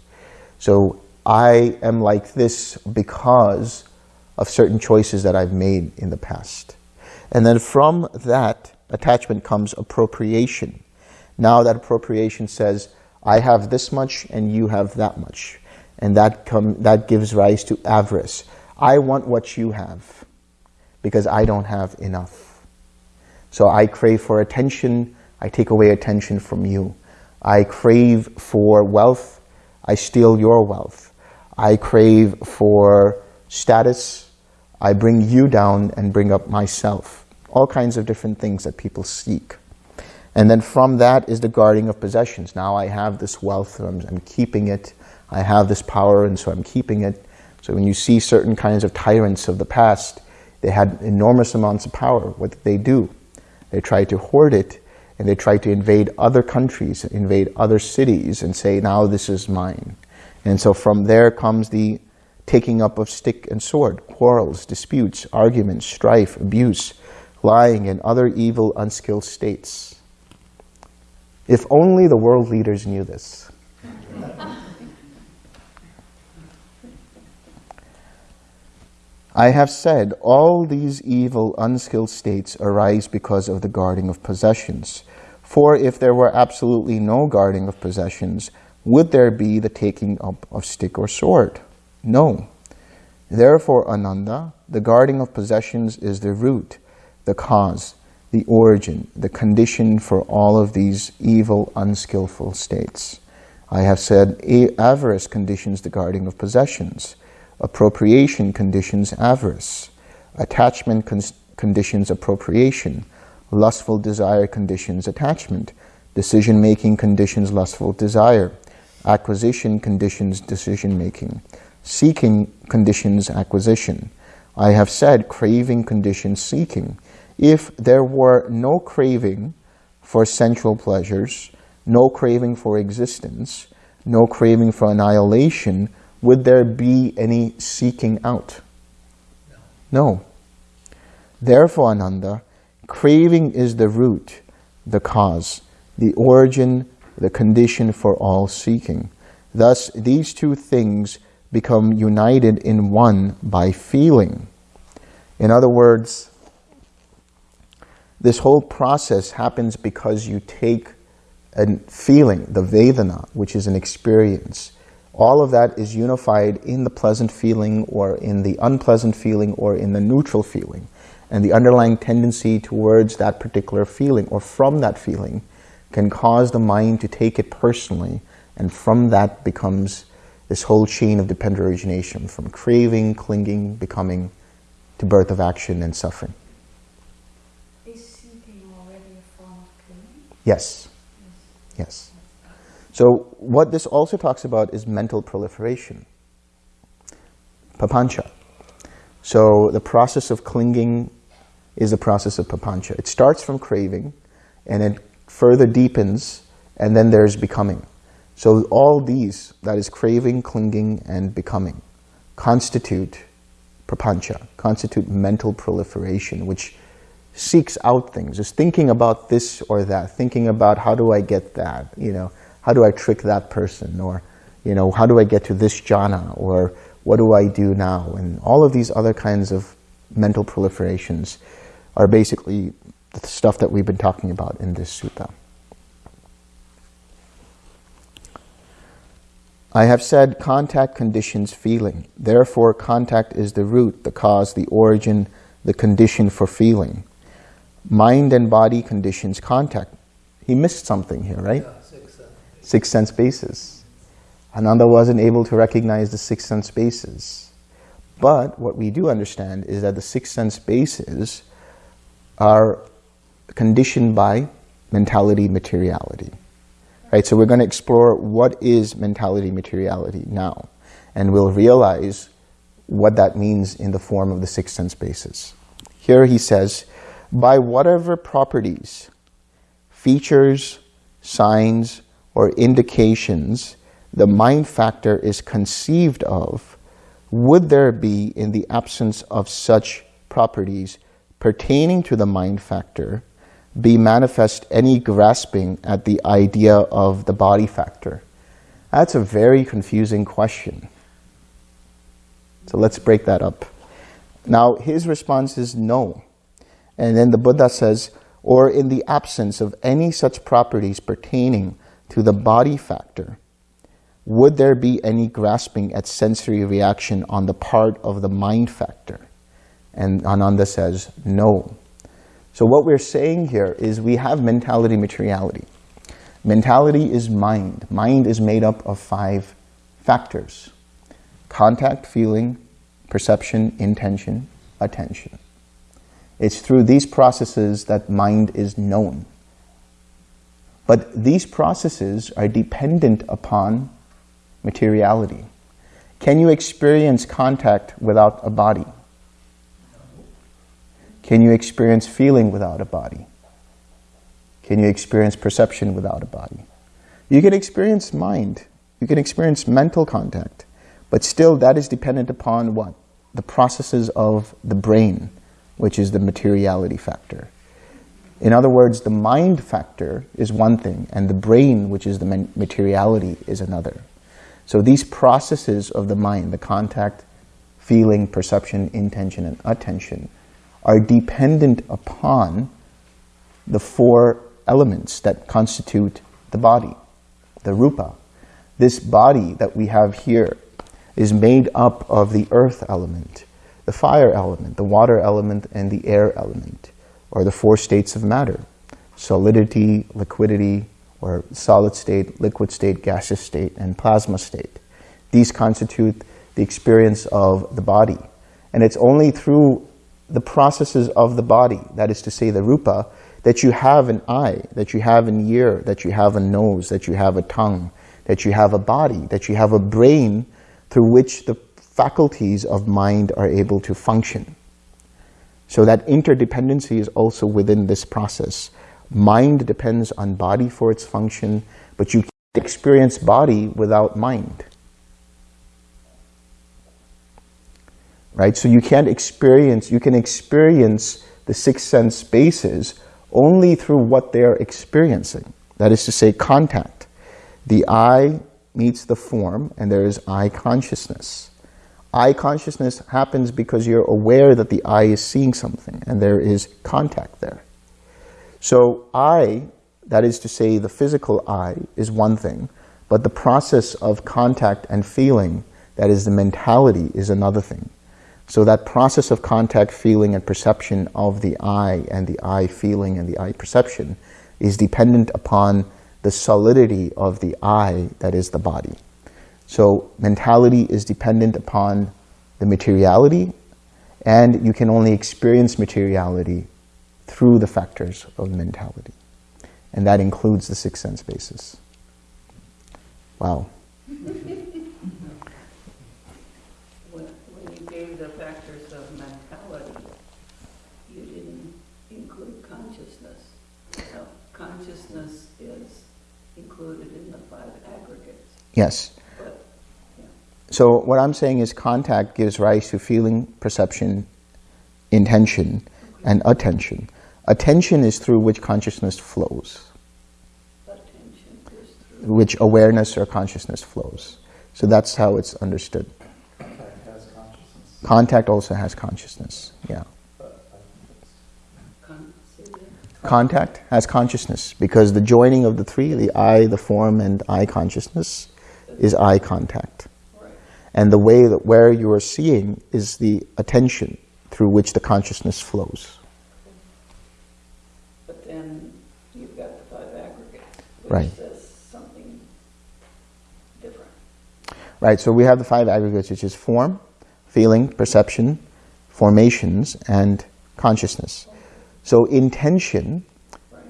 A: So I am like this because of certain choices that I've made in the past. And then from that attachment comes appropriation. Now that appropriation says, I have this much and you have that much. And that, come, that gives rise to avarice. I want what you have because I don't have enough. So I crave for attention, I take away attention from you. I crave for wealth, I steal your wealth. I crave for status, I bring you down and bring up myself. All kinds of different things that people seek. And then from that is the guarding of possessions. Now I have this wealth, I'm, I'm keeping it. I have this power, and so I'm keeping it. So when you see certain kinds of tyrants of the past, they had enormous amounts of power. What did they do? They tried to hoard it, and they tried to invade other countries, invade other cities, and say, now this is mine. And so from there comes the taking up of stick and sword, quarrels, disputes, arguments, strife, abuse, lying, and other evil, unskilled states. If only the world leaders knew this. I have said all these evil, unskilled states arise because of the guarding of possessions. For if there were absolutely no guarding of possessions, would there be the taking up of stick or sword? No. Therefore, Ananda, the guarding of possessions is the root, the cause, the origin, the condition for all of these evil, unskillful states. I have said avarice conditions the guarding of possessions. Appropriation conditions avarice. Attachment con conditions appropriation. Lustful desire conditions attachment. Decision-making conditions lustful desire. Acquisition conditions decision-making. Seeking conditions acquisition. I have said craving conditions seeking. If there were no craving for sensual pleasures, no craving for existence, no craving for annihilation, would there be any seeking out? No. Therefore, Ananda, craving is the root, the cause, the origin, the condition for all seeking. Thus, these two things become united in one by feeling. In other words, this whole process happens because you take a feeling, the Vedana, which is an experience. All of that is unified in the pleasant feeling or in the unpleasant feeling or in the neutral feeling. And the underlying tendency towards that particular feeling or from that feeling can cause the mind to take it personally and from that becomes this whole chain of dependent origination from craving, clinging, becoming, to birth of action and suffering.
D: Is seeking already a form of clinging?
A: Yes. Yes. So what this also talks about is mental proliferation. Papancha. So the process of clinging is the process of papancha. It starts from craving and it further deepens and then there's becoming. So all these, that is craving, clinging, and becoming, constitute prapancha, constitute mental proliferation, which seeks out things, is thinking about this or that, thinking about how do I get that, you know, how do I trick that person, or, you know, how do I get to this jhana, or what do I do now? And all of these other kinds of mental proliferations are basically the stuff that we've been talking about in this sutta. I have said contact conditions feeling. Therefore, contact is the root, the cause, the origin, the condition for feeling. Mind and body conditions contact. He missed something here, right?
C: Yeah, six sense.
A: Bases. Ananda wasn't able to recognize the six sense bases. But what we do understand is that the six sense bases are conditioned by mentality, materiality. Right, so we're going to explore what is mentality materiality now, and we'll realize what that means in the form of the six sense bases. Here he says, by whatever properties, features, signs, or indications the mind factor is conceived of, would there be in the absence of such properties pertaining to the mind factor be manifest any grasping at the idea of the body factor? That's a very confusing question. So let's break that up. Now, his response is no. And then the Buddha says, or in the absence of any such properties pertaining to the body factor, would there be any grasping at sensory reaction on the part of the mind factor? And Ananda says, no. So what we're saying here is we have mentality materiality. Mentality is mind. Mind is made up of five factors. Contact, feeling, perception, intention, attention. It's through these processes that mind is known. But these processes are dependent upon materiality. Can you experience contact without a body? Can you experience feeling without a body? Can you experience perception without a body? You can experience mind. You can experience mental contact. But still, that is dependent upon what? The processes of the brain, which is the materiality factor. In other words, the mind factor is one thing, and the brain, which is the materiality, is another. So these processes of the mind, the contact, feeling, perception, intention, and attention, are dependent upon the four elements that constitute the body, the rupa. This body that we have here is made up of the earth element, the fire element, the water element, and the air element, or the four states of matter, solidity, liquidity, or solid state, liquid state, gaseous state, and plasma state. These constitute the experience of the body. And it's only through the processes of the body, that is to say the rupa, that you have an eye, that you have an ear, that you have a nose, that you have a tongue, that you have a body, that you have a brain through which the faculties of mind are able to function. So that interdependency is also within this process. Mind depends on body for its function, but you can't experience body without mind. right? So you can't experience, you can experience the six sense bases only through what they're experiencing. That is to say, contact. The eye meets the form, and there is eye consciousness. Eye consciousness happens because you're aware that the eye is seeing something, and there is contact there. So eye, that is to say, the physical eye, is one thing, but the process of contact and feeling, that is the mentality, is another thing. So that process of contact, feeling, and perception of the eye and the eye feeling and the eye perception is dependent upon the solidity of the eye that is the body. So mentality is dependent upon the materiality and you can only experience materiality through the factors of mentality. And that includes the six sense basis. Wow.
E: When, when you gave the factors of mentality, you didn't include consciousness. So consciousness is included in the five aggregates,
A: Yes. So what I'm saying is contact gives rise to feeling, perception, intention, and attention. Attention is through which consciousness flows, which awareness or consciousness flows. So that's how it's understood.
C: Contact has consciousness.
A: Contact also has consciousness, yeah. Contact has consciousness because the joining of the three, the eye, the form, and eye consciousness, is eye contact. And the way that where you are seeing is the attention through which the consciousness flows.
E: but then you've got the five aggregates,
A: Right.
E: which says something different.
A: Right, so we have the five aggregates, which is form, feeling, perception, formations, and consciousness. So intention,
E: Right,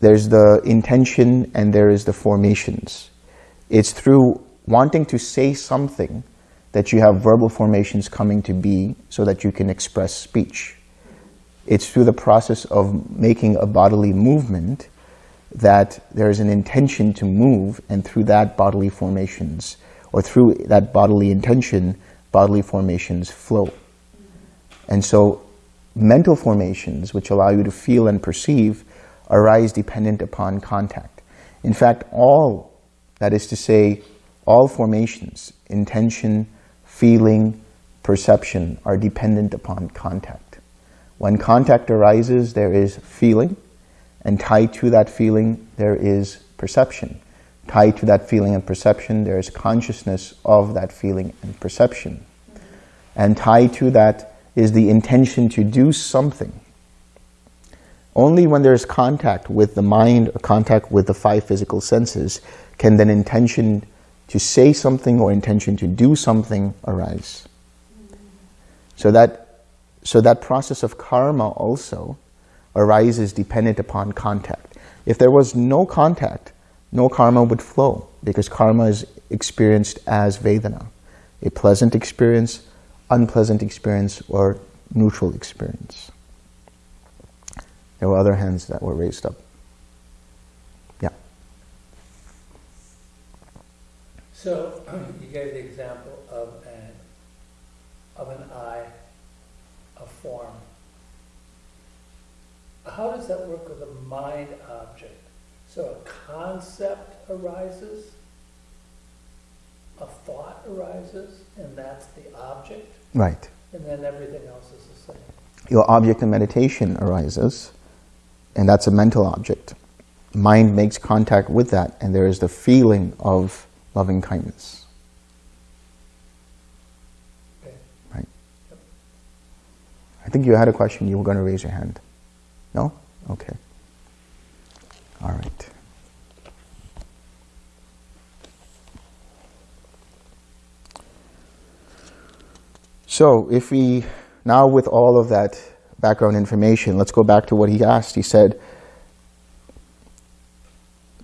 A: there's the intention and there is the formations. It's through wanting to say something that you have verbal formations coming to be so that you can express speech. It's through the process of making a bodily movement that there is an intention to move and through that bodily formations or through that bodily intention, bodily formations flow. And so mental formations, which allow you to feel and perceive, arise dependent upon contact. In fact, all, that is to say, all formations, intention, feeling, perception, are dependent upon contact. When contact arises, there is feeling, and tied to that feeling, there is perception. Tied to that feeling and perception, there is consciousness of that feeling and perception. And tied to that is the intention to do something. Only when there's contact with the mind or contact with the five physical senses can then intention to say something or intention to do something arise. So that, so that process of karma also arises dependent upon contact. If there was no contact, no karma would flow because karma is experienced as Vedana, a pleasant experience, unpleasant experience, or neutral experience. There were other hands that were raised up.
F: So you gave the example of an of an eye, a form. How does that work with a mind object? So a concept arises, a thought arises, and that's the object,
A: Right.
F: and then everything else is the same.
A: Your object of meditation arises, and that's a mental object. Mind makes contact with that, and there is the feeling of loving kindness. Right. I think you had a question. You were going to raise your hand. No? Okay. All right. So, if we, now with all of that background information, let's go back to what he asked. He said,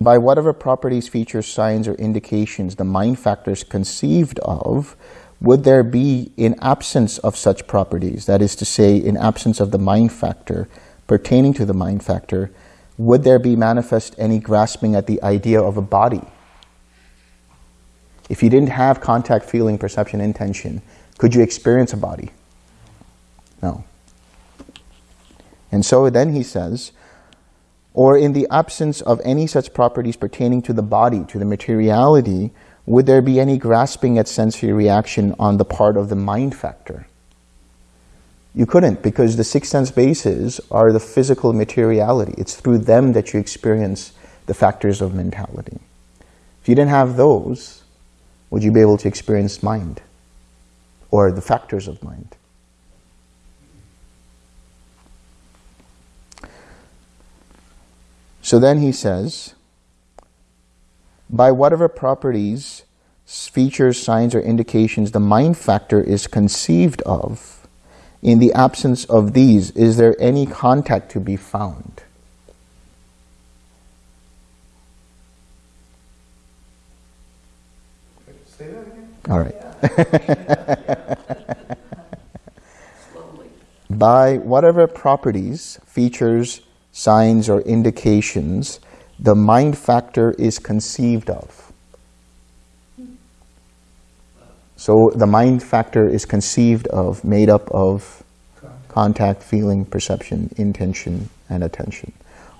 A: by whatever properties, features, signs, or indications the mind factors conceived of, would there be in absence of such properties, that is to say, in absence of the mind factor pertaining to the mind factor, would there be manifest any grasping at the idea of a body? If you didn't have contact, feeling, perception, intention, could you experience a body? No. And so then he says, or in the absence of any such properties pertaining to the body, to the materiality, would there be any grasping at sensory reaction on the part of the mind factor? You couldn't because the six sense bases are the physical materiality. It's through them that you experience the factors of mentality. If you didn't have those, would you be able to experience mind or the factors of mind? So then he says, by whatever properties, features, signs, or indications the mind factor is conceived of, in the absence of these, is there any contact to be found?
C: Say that again?
A: All right. By whatever properties, features, signs, or indications the mind factor is conceived of. So the mind factor is conceived of, made up of contact, feeling, perception, intention, and attention.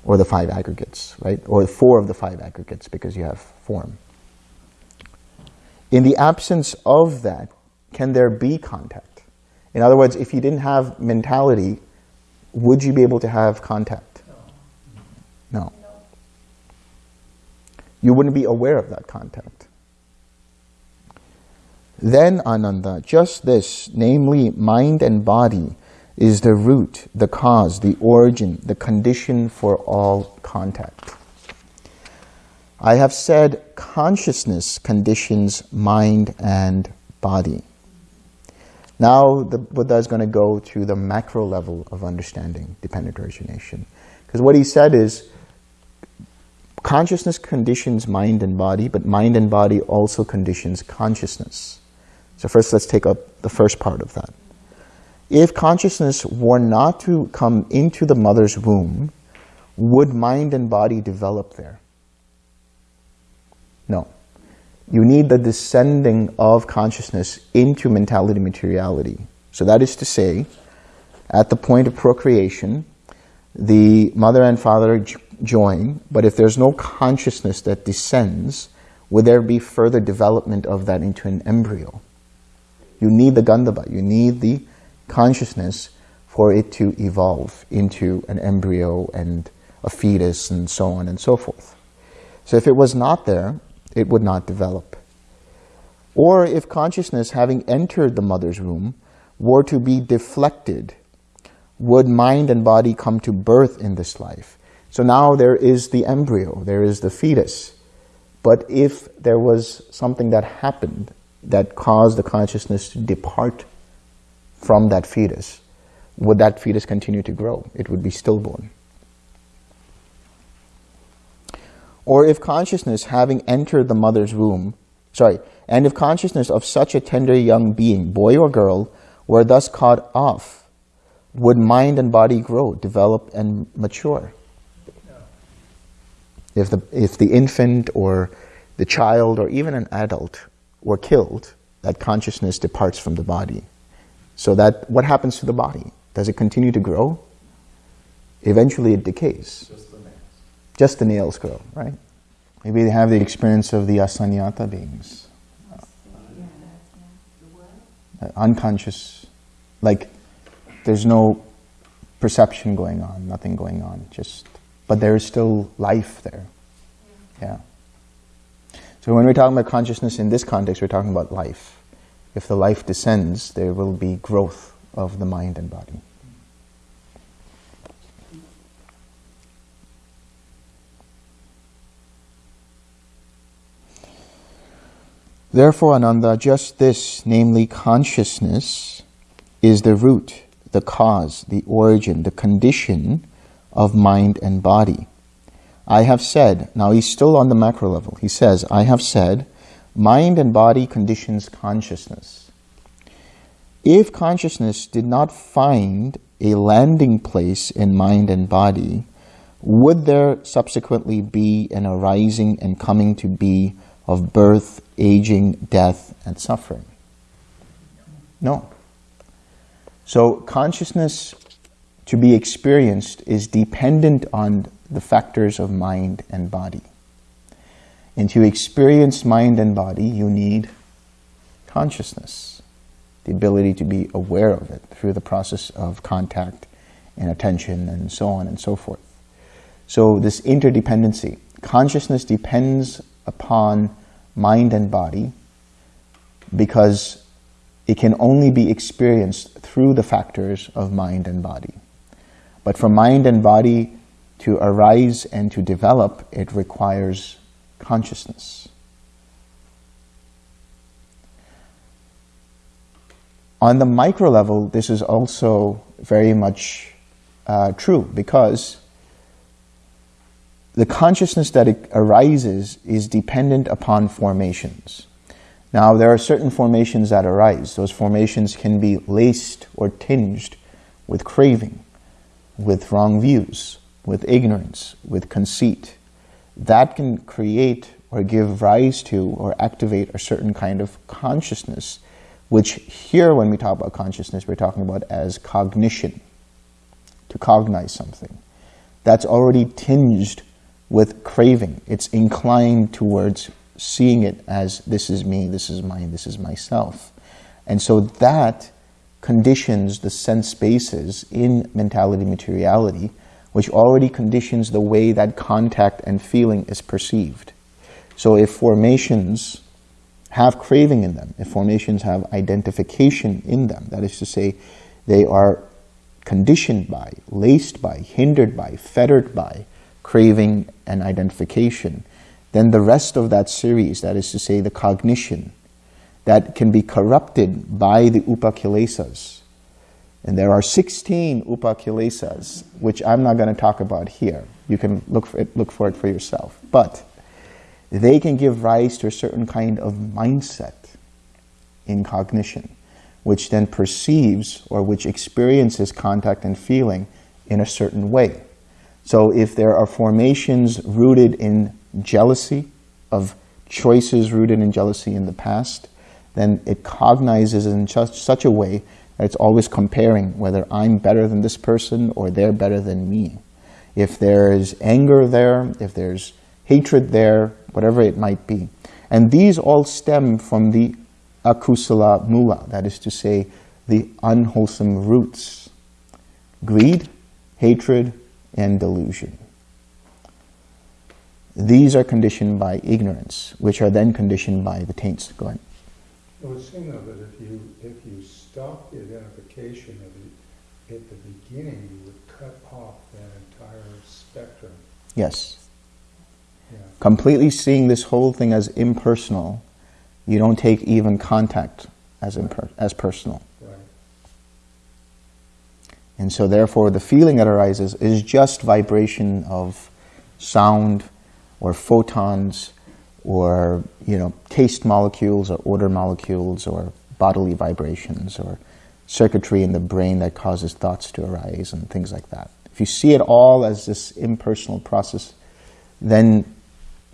A: Or the five aggregates, right? Or four of the five aggregates because you have form. In the absence of that, can there be contact? In other words, if you didn't have mentality, would you be able to have contact? No. You wouldn't be aware of that contact. Then, Ananda, just this, namely mind and body, is the root, the cause, the origin, the condition for all contact. I have said consciousness conditions mind and body. Now the Buddha is going to go to the macro level of understanding dependent origination. Because what he said is consciousness conditions mind and body, but mind and body also conditions consciousness. So first let's take up the first part of that. If consciousness were not to come into the mother's womb, would mind and body develop there? No. You need the descending of consciousness into mentality materiality. So that is to say, at the point of procreation, the mother and father join, but if there's no consciousness that descends, would there be further development of that into an embryo? You need the Gandhabba, you need the consciousness for it to evolve into an embryo and a fetus and so on and so forth. So if it was not there, it would not develop. Or if consciousness, having entered the mother's womb, were to be deflected, would mind and body come to birth in this life? So now there is the embryo, there is the fetus. But if there was something that happened that caused the consciousness to depart from that fetus, would that fetus continue to grow? It would be stillborn. Or if consciousness, having entered the mother's womb, sorry, and if consciousness of such a tender young being, boy or girl, were thus cut off, would mind and body grow, develop, and mature? If the, if the infant or the child or even an adult were killed, that consciousness departs from the body. So that, what happens to the body? Does it continue to grow? Eventually it decays.
C: Just the names.
A: Just the nails grow, right? Maybe they have the experience of the asaññasatta beings. Uh, unconscious, like there's no perception going on, nothing going on, just, but there is still life there. Yeah. So when we're talking about consciousness in this context, we're talking about life. If the life descends, there will be growth of the mind and body. Therefore, Ananda, just this, namely consciousness, is the root, the cause, the origin, the condition of mind and body. I have said, now he's still on the macro level, he says, I have said, mind and body conditions consciousness. If consciousness did not find a landing place in mind and body, would there subsequently be an arising and coming to be of birth, aging, death, and suffering? No. So consciousness to be experienced is dependent on the factors of mind and body. And to experience mind and body, you need consciousness, the ability to be aware of it through the process of contact and attention and so on and so forth. So this interdependency, consciousness depends upon mind and body because it can only be experienced through the factors of mind and body. But for mind and body to arise and to develop, it requires consciousness. On the micro level, this is also very much uh, true because the consciousness that arises is dependent upon formations. Now, there are certain formations that arise. Those formations can be laced or tinged with craving, with wrong views, with ignorance, with conceit. That can create or give rise to or activate a certain kind of consciousness, which here, when we talk about consciousness, we're talking about as cognition, to cognize something. That's already tinged with craving. It's inclined towards seeing it as this is me, this is mine, this is myself. And so that conditions the sense bases in mentality materiality, which already conditions the way that contact and feeling is perceived. So if formations have craving in them, if formations have identification in them, that is to say, they are conditioned by, laced by, hindered by, fettered by craving and identification, then the rest of that series, that is to say the cognition, that can be corrupted by the upakilesas. And there are 16 upakilesas, which I'm not going to talk about here. You can look for it, look for it for yourself. But they can give rise to a certain kind of mindset in cognition, which then perceives or which experiences contact and feeling in a certain way. So if there are formations rooted in jealousy, of choices rooted in jealousy in the past, then it cognizes in such, a way that it's always comparing whether I'm better than this person or they're better than me. If there's anger there, if there's hatred there, whatever it might be. And these all stem from the akusala mula, that is to say, the unwholesome roots. Greed, hatred, and delusion. These are conditioned by ignorance, which are then conditioned by the taints. Go ahead.
C: It would seem though that if you, if you stop the identification of it at the beginning, you would cut off that entire spectrum.
A: Yes.
C: Yeah.
A: Completely seeing this whole thing as impersonal, you don't take even contact as, imper- as personal.
C: Right.
A: And so therefore the feeling that arises is just vibration of sound, or photons or you know taste molecules or odor molecules or bodily vibrations or circuitry in the brain that causes thoughts to arise and things like that. If you see it all as this impersonal process, then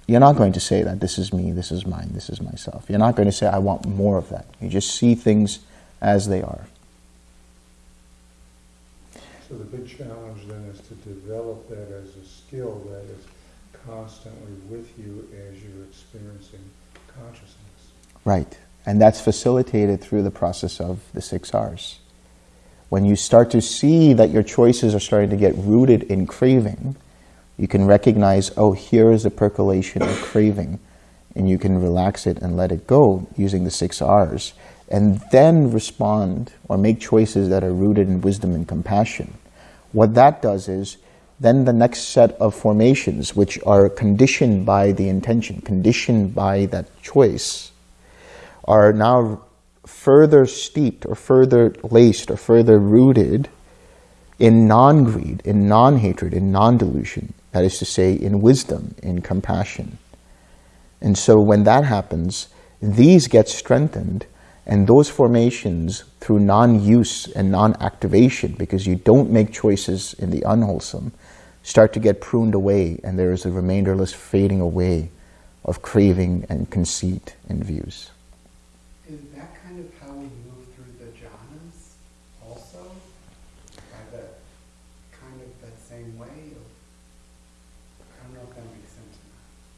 A: you're not going to say that this is me, this is mine, this is myself. You're not going to say, I want more of that. You just see things as they are.
C: So the big challenge then is to develop that as a skill that is constantly with you as you're experiencing consciousness.
A: Right. And that's facilitated through the process of the six R's. When you start to see that your choices are starting to get rooted in craving, you can recognize, oh, here is a percolation of craving, and you can relax it and let it go using the six R's, and then respond or make choices that are rooted in wisdom and compassion. What that does is then the next set of formations, which are conditioned by the intention, conditioned by that choice, are now further steeped or further laced or further rooted in non-greed, in non-hatred, in non-delusion. That is to say, in wisdom, in compassion. And so when that happens, these get strengthened and those formations through non-use and non-activation, because you don't make choices in the unwholesome, start to get pruned away, and there is a remainderless fading away of craving and conceit and views.
G: Is that kind of how we move through the jhanas also?
C: By the kind of that same way? Of, I don't know if that makes sense.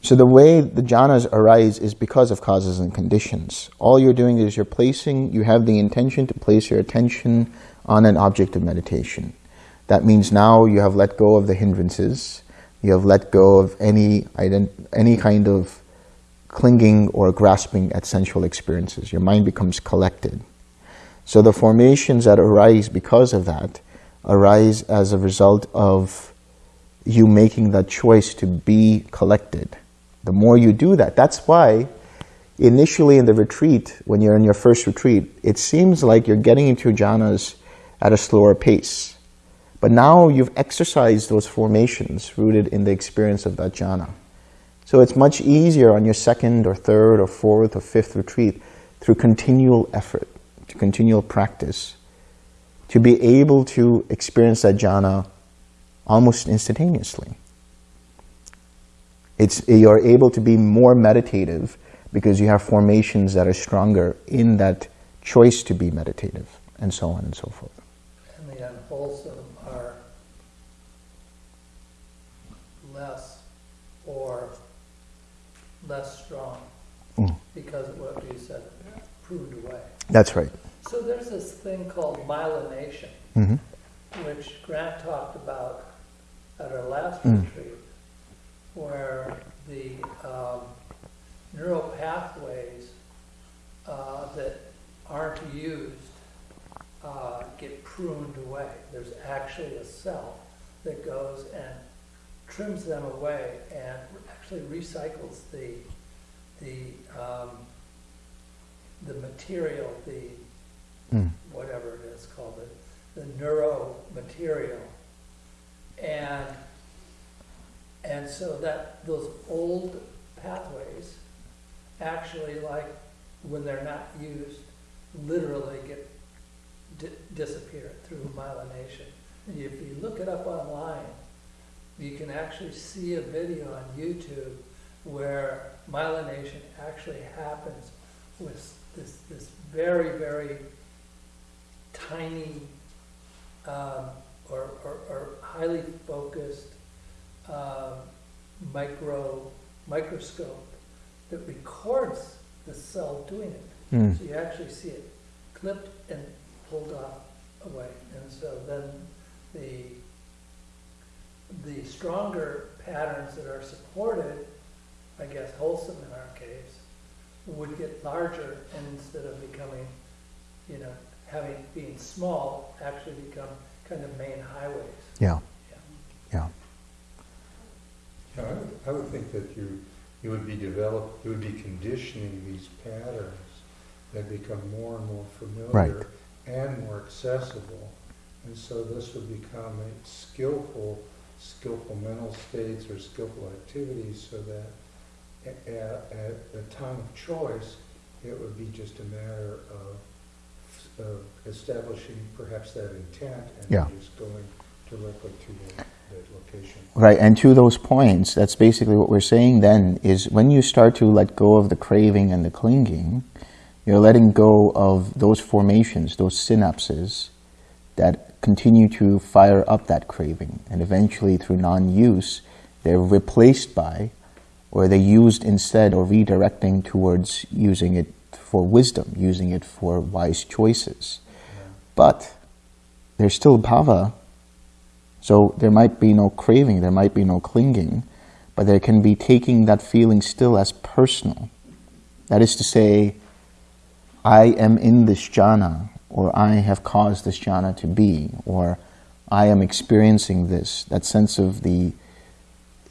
A: So the way the jhanas arise is because of causes and conditions. All you're doing is you're placing, you have the intention to place your attention on an object of meditation. That means now you have let go of the hindrances, you have let go of any, any kind of clinging or grasping at sensual experiences. Your mind becomes collected. So the formations that arise because of that arise as a result of you making that choice to be collected. The more you do that, that's why initially in the retreat, when you're in your first retreat, it seems like you're getting into jhanas at a slower pace. But now you've exercised those formations rooted in the experience of that jhana. So it's much easier on your second or third or fourth or fifth retreat through continual effort, to continual practice, to be able to experience that jhana almost instantaneously. It's, you're able to be more meditative because you have formations that are stronger in that choice to be meditative, and so on and so forth.
F: And the unwholesome are less or less strong
A: Mm.
F: because of what you said, pruned away.
A: That's right.
F: So there's this thing called myelination,
A: hmm
F: which Grant talked about at our last
A: Mm.
F: retreat, where the um, neural pathways uh, that aren't used uh, get pruned away. There's actually a cell that goes and trims them away and actually recycles the the um, the material, the
A: Mm.
F: whatever it is called, the, the neuro material. And, and so that, those old pathways actually like, when they're not used, literally get, di- disappear through myelination. And if you look it up online, you can actually see a video on YouTube where myelination actually happens with this, this very, very tiny um, or, or, or highly focused um, micro microscope that records the cell doing it.
A: Mm.
F: So you actually see it clipped and pulled off away. And so then the the stronger patterns that are supported, I guess wholesome in our case, would get larger and instead of becoming, you know, having being small, actually become kind of main highways.
A: Yeah.
F: Yeah.
A: Yeah.
C: Yeah, I would, I would think that you, you would be develop, you would be conditioning these patterns that become more and more familiar and more accessible. And so this would become a skillful, skillful mental states or skillful activities so that a- a- at the time of choice, it would be just a matter of, of establishing perhaps that intent and
A: Yeah.
C: just going directly to that, that location.
A: Right, and to those points, that's basically what we're saying then, is when you start to let go of the craving and the clinging, you're letting go of those formations, those synapses that continue to fire up that craving. And eventually, through non use, they're replaced by, or they're used instead or redirecting towards using it for wisdom, using it for wise choices. But there's still bhava, so there might be no craving, there might be no clinging, but there can be taking that feeling still as personal. That is to say, I am in this jhana, or I have caused this jhana to be, or I am experiencing this. That sense of the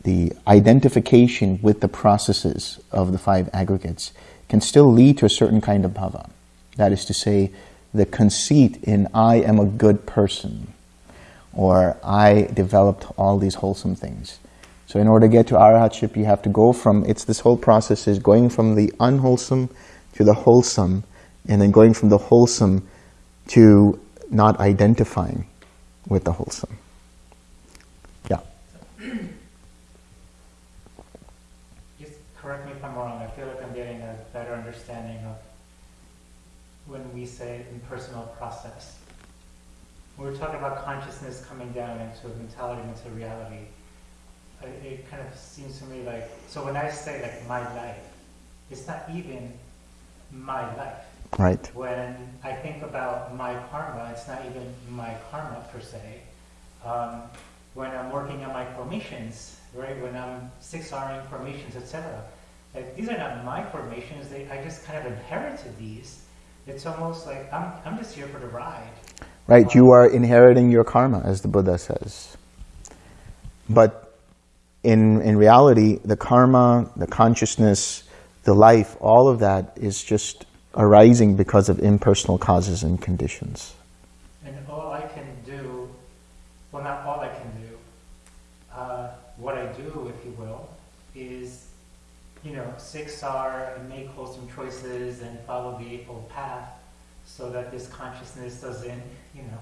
A: the identification with the processes of the five aggregates can still lead to a certain kind of bhava. That is to say, the conceit in I am a good person, or I developed all these wholesome things. So in order to get to arahatship, you have to go from, it's this whole process is going from the unwholesome to the wholesome, and then going from the wholesome to not identifying with the wholesome. Yeah.
G: Just correct me if I'm wrong, I feel like I'm getting a better understanding of when we say impersonal process. When we're talking about consciousness coming down into a mentality, into reality, it, it kind of seems to me like, so when I say like my life, it's not even my life.
A: Right.
G: When I think about my karma, it's not even my karma per se. Um, when I'm working on my formations, right? When I'm six Ring formations, etc. Like these are not my formations. They, I just kind of inherited these. It's almost like I'm, I'm just here for the ride.
A: Right. You are inheriting your karma, as the Buddha says. But in in reality, the karma, the consciousness, the life, all of that is just arising because of impersonal causes and conditions.
G: And all I can do, well, not all I can do, uh, what I do, if you will, is, you know, six R and make wholesome choices and follow the Eightfold Path so that this consciousness doesn't, you know,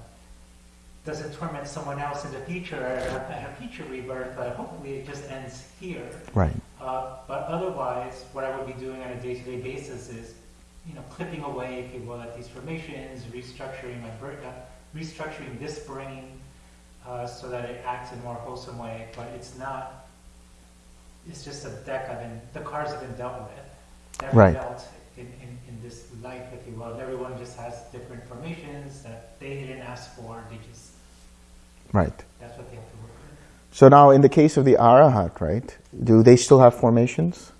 G: doesn't torment someone else in the future or a future rebirth, but hopefully it just ends here.
A: Right.
G: Uh, but otherwise, what I would be doing on a day-to-day basis is, you know, clipping away, if you will, at these formations, restructuring my brain, uh, restructuring this brain uh, so that it acts in a more wholesome way. But it's not. It's just a deck I've been. The cards have been dealt with. Never
A: Right.
G: dealt in, in, in this life, if you will. And everyone just has different formations that they didn't ask for. They just.
A: Right.
G: That's what they have to work with.
A: So now, in the case of the arahat, right? Do they still have formations?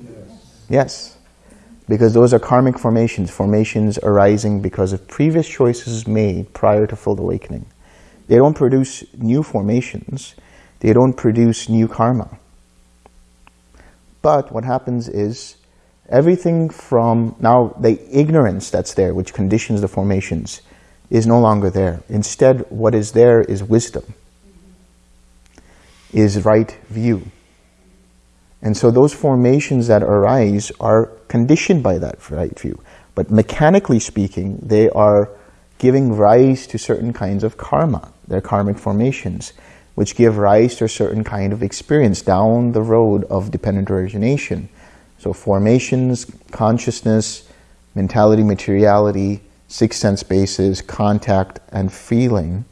C: Yes.
A: Yes, because those are karmic formations, formations arising because of previous choices made prior to full awakening. They don't produce new formations, they don't produce new karma. But what happens is everything from now the ignorance that's there, which conditions the formations, is no longer there. Instead, what is there is wisdom, is right view. And so those formations that arise are conditioned by that right view. But mechanically speaking, they are giving rise to certain kinds of karma. They're karmic formations, which give rise to a certain kind of experience down the road of dependent origination. So formations, consciousness, mentality, materiality, six sense bases, contact, and feeling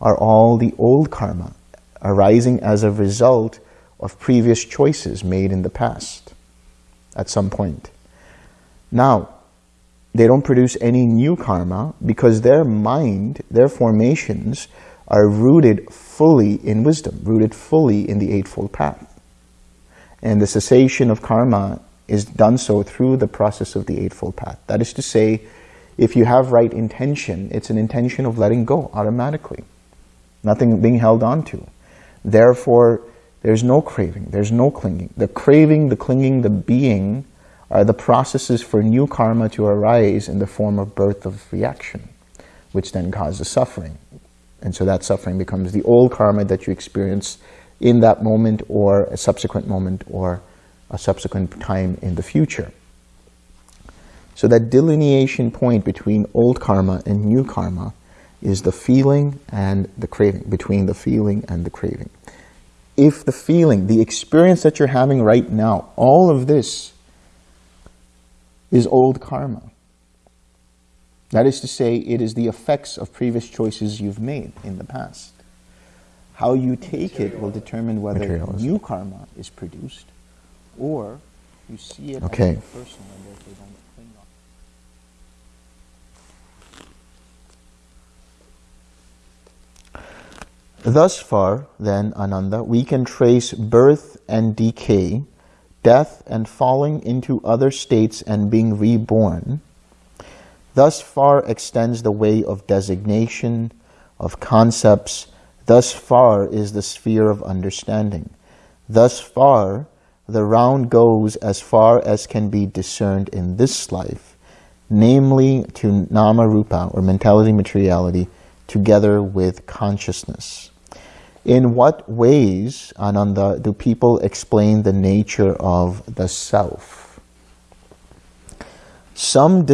A: are all the old karma arising as a result of previous choices made in the past at some point. Now, they don't produce any new karma because their mind, their formations, are rooted fully in wisdom, rooted fully in the Eightfold Path. And the cessation of karma is done so through the process of the Eightfold Path. That is to say, if you have right intention, it's an intention of letting go automatically, nothing being held on to. Therefore, there's no craving, there's no clinging. The craving, the clinging, the being are the processes for new karma to arise in the form of birth of reaction, which then causes suffering. And so that suffering becomes the old karma that you experience in that moment or a subsequent moment or a subsequent time in the future. So that delineation point between old karma and new karma is the feeling and the craving, between the feeling and the craving. If the feeling, the experience that you're having right now, all of this is old karma. That is to say, it is the effects of previous choices you've made in the past. How you take it will determine whether new karma is produced or you see it Okay. as personal and therefore don't cling on. Thus far, then, Ananda, we can trace birth and decay, death and falling into other states and being reborn. Thus far extends the way of designation, of concepts. Thus far is the sphere of understanding. Thus far, the round goes as far as can be discerned in this life, namely to nama rupa, or mentality materiality, together with consciousness. In what ways, Ananda, do people explain the nature of the self? Some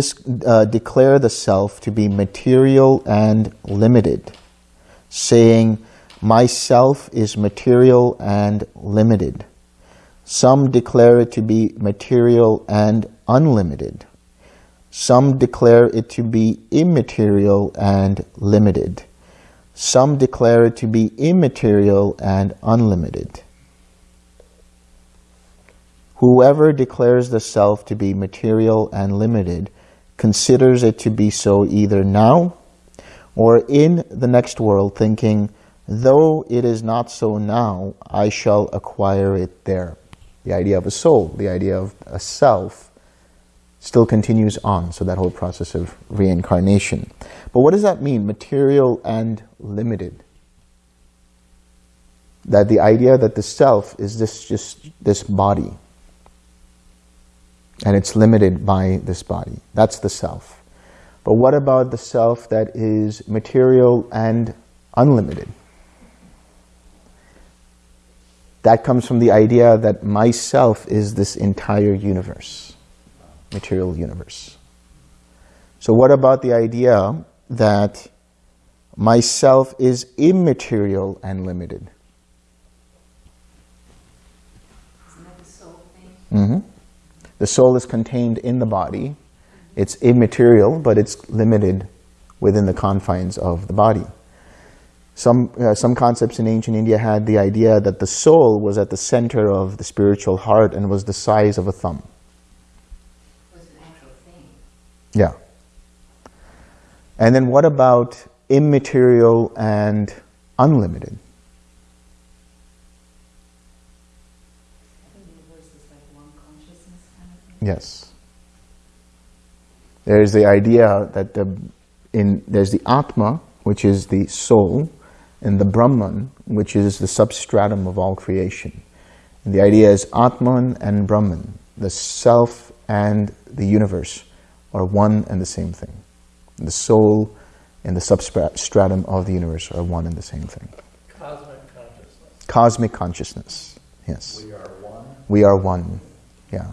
A: uh, declare the self to be material and limited, saying, Myself is material and limited. Some declare it to be material and unlimited. Some declare it to be immaterial and limited. Some declare it to be immaterial and unlimited. Whoever declares the self to be material and limited considers it to be so either now or in the next world, thinking, though it is not so now, I shall acquire it there. The idea of a soul, the idea of a self, still continues on. So that whole process of reincarnation. But what does that mean, material and limited? That the idea that the self is this just this body, and it's limited by this body. That's the self. But what about the self that is material and unlimited? That comes from the idea that myself is this entire universe, material universe. So what about the idea that myself is immaterial and limited?
E: The soul?
A: Mm-hmm. The soul is contained in the body. It's immaterial, but it's limited within the confines of the body. Some, uh, some concepts in ancient India had the idea that the soul was at the center of the spiritual heart and was the size of a thumb.
E: Was an actual thing.
A: Yeah. And then what about immaterial and unlimited? Yes. There's the idea that the, in, there's the Atma, which is the soul, and the Brahman, which is the substratum of all creation. And the idea is Atman and Brahman, the self and the universe, are one and the same thing. The soul and the substratum of the universe are one and the same thing.
F: Cosmic consciousness.
A: Cosmic consciousness, yes.
C: We are one.
A: We are one, yeah.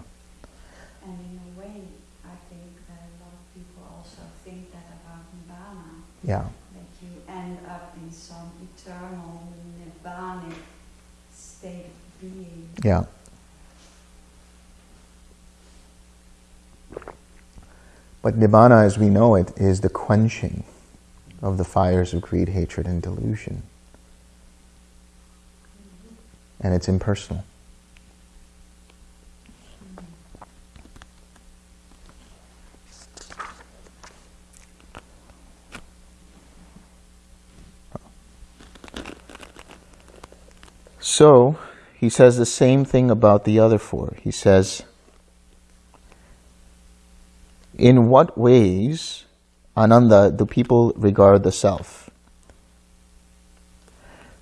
D: And in a way, I think that a lot of people also think that about Nibbana,
A: Yeah,
D: that you end up in some eternal Nibbanic state of being.
A: yeah. But Nibbana, as we know it, is the quenching of the fires of greed, hatred, and delusion. And it's impersonal. So, he says the same thing about the other four. He says, in what ways, Ananda, do people regard the self?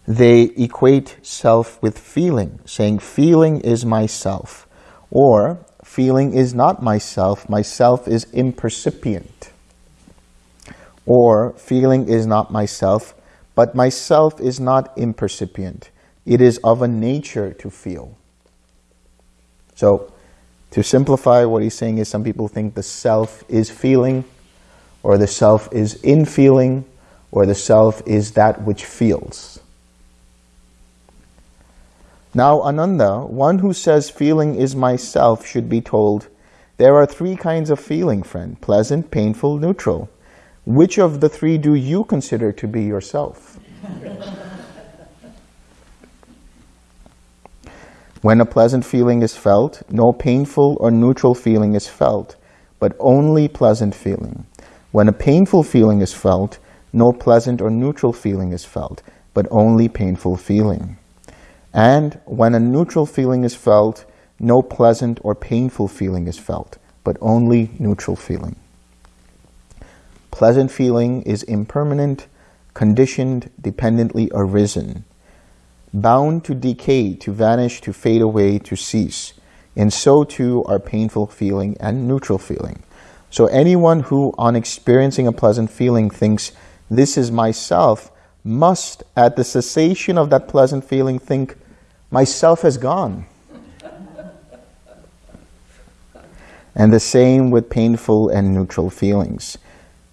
A: They equate self with feeling, saying feeling is myself, or feeling is not myself, myself is impercipient. Or feeling is not myself, but myself is not impercipient. It is of a nature to feel. So, to simplify, what he's saying is some people think the self is feeling, or the self is in feeling, or the self is that which feels. Now, Ananda, one who says feeling is myself should be told, there are three kinds of feeling, friend, pleasant, painful, neutral. Which of the three do you consider to be yourself? When a pleasant feeling is felt, no painful or neutral feeling is felt, but only pleasant feeling. When a painful feeling is felt, no pleasant or neutral feeling is felt, but only painful feeling. And when a neutral feeling is felt, no pleasant or painful feeling is felt, but only neutral feeling. Pleasant feeling is impermanent, conditioned, dependently arisen, bound to decay, to vanish, to fade away, to cease. And so too are painful feeling and neutral feeling. So anyone who, on experiencing a pleasant feeling, thinks, this is myself, must, at the cessation of that pleasant feeling, think, myself has gone. and the same with painful and neutral feelings.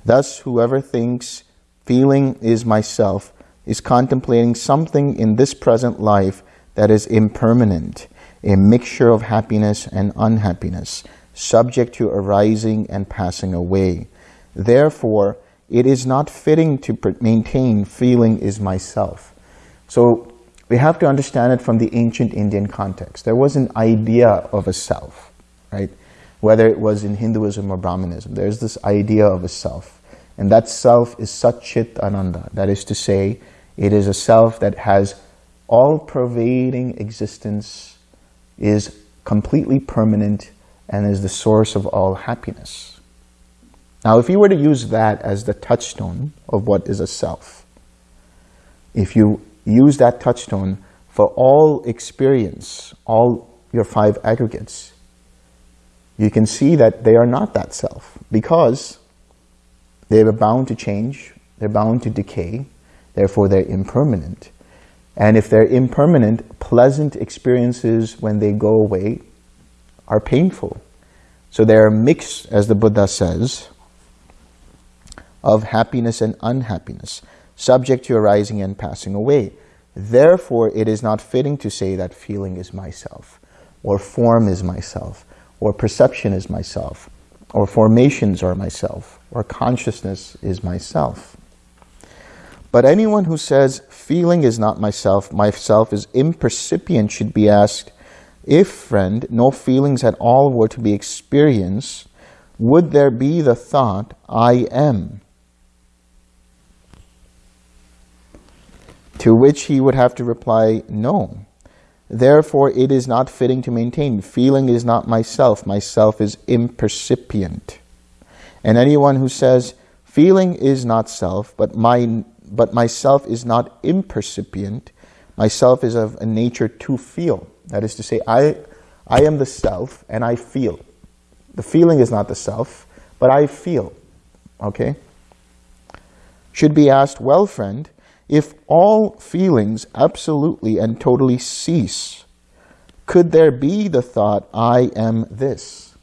A: Thus, whoever thinks feeling is myself is contemplating something in this present life that is impermanent, a mixture of happiness and unhappiness, subject to arising and passing away. Therefore, it is not fitting to maintain feeling is myself. So we have to understand it from the ancient Indian context. There was an idea of a self, right? Whether it was in Hinduism or Brahmanism, there's this idea of a self. And that self is Satchit Ananda. That is to say, it is a self that has all-pervading existence, is completely permanent, and is the source of all happiness. Now, if you were to use that as the touchstone of what is a self, if you use that touchstone for all experience, all your five aggregates, you can see that they are not that self because they are bound to change, they're bound to decay, therefore they're impermanent. And if they're impermanent, pleasant experiences when they go away are painful. So they are mixed, as the Buddha says, of happiness and unhappiness, subject to arising and passing away. Therefore, it is not fitting to say that feeling is myself, or form is myself, or perception is myself, or formations are myself, or consciousness is myself. But anyone who says, feeling is not myself, myself is impercipient, should be asked, if, friend, no feelings at all were to be experienced, would there be the thought, I am? To which he would have to reply, no. Therefore, it is not fitting to maintain. Feeling is not myself. Myself is impercipient. And anyone who says, feeling is not self, but, my, but myself is not impercipient, myself is of a nature to feel. That is to say, I, I am the self and I feel. The feeling is not the self, but I feel. Okay? Should be asked, well, friend, if all feelings absolutely and totally cease, could there be the thought, I am this?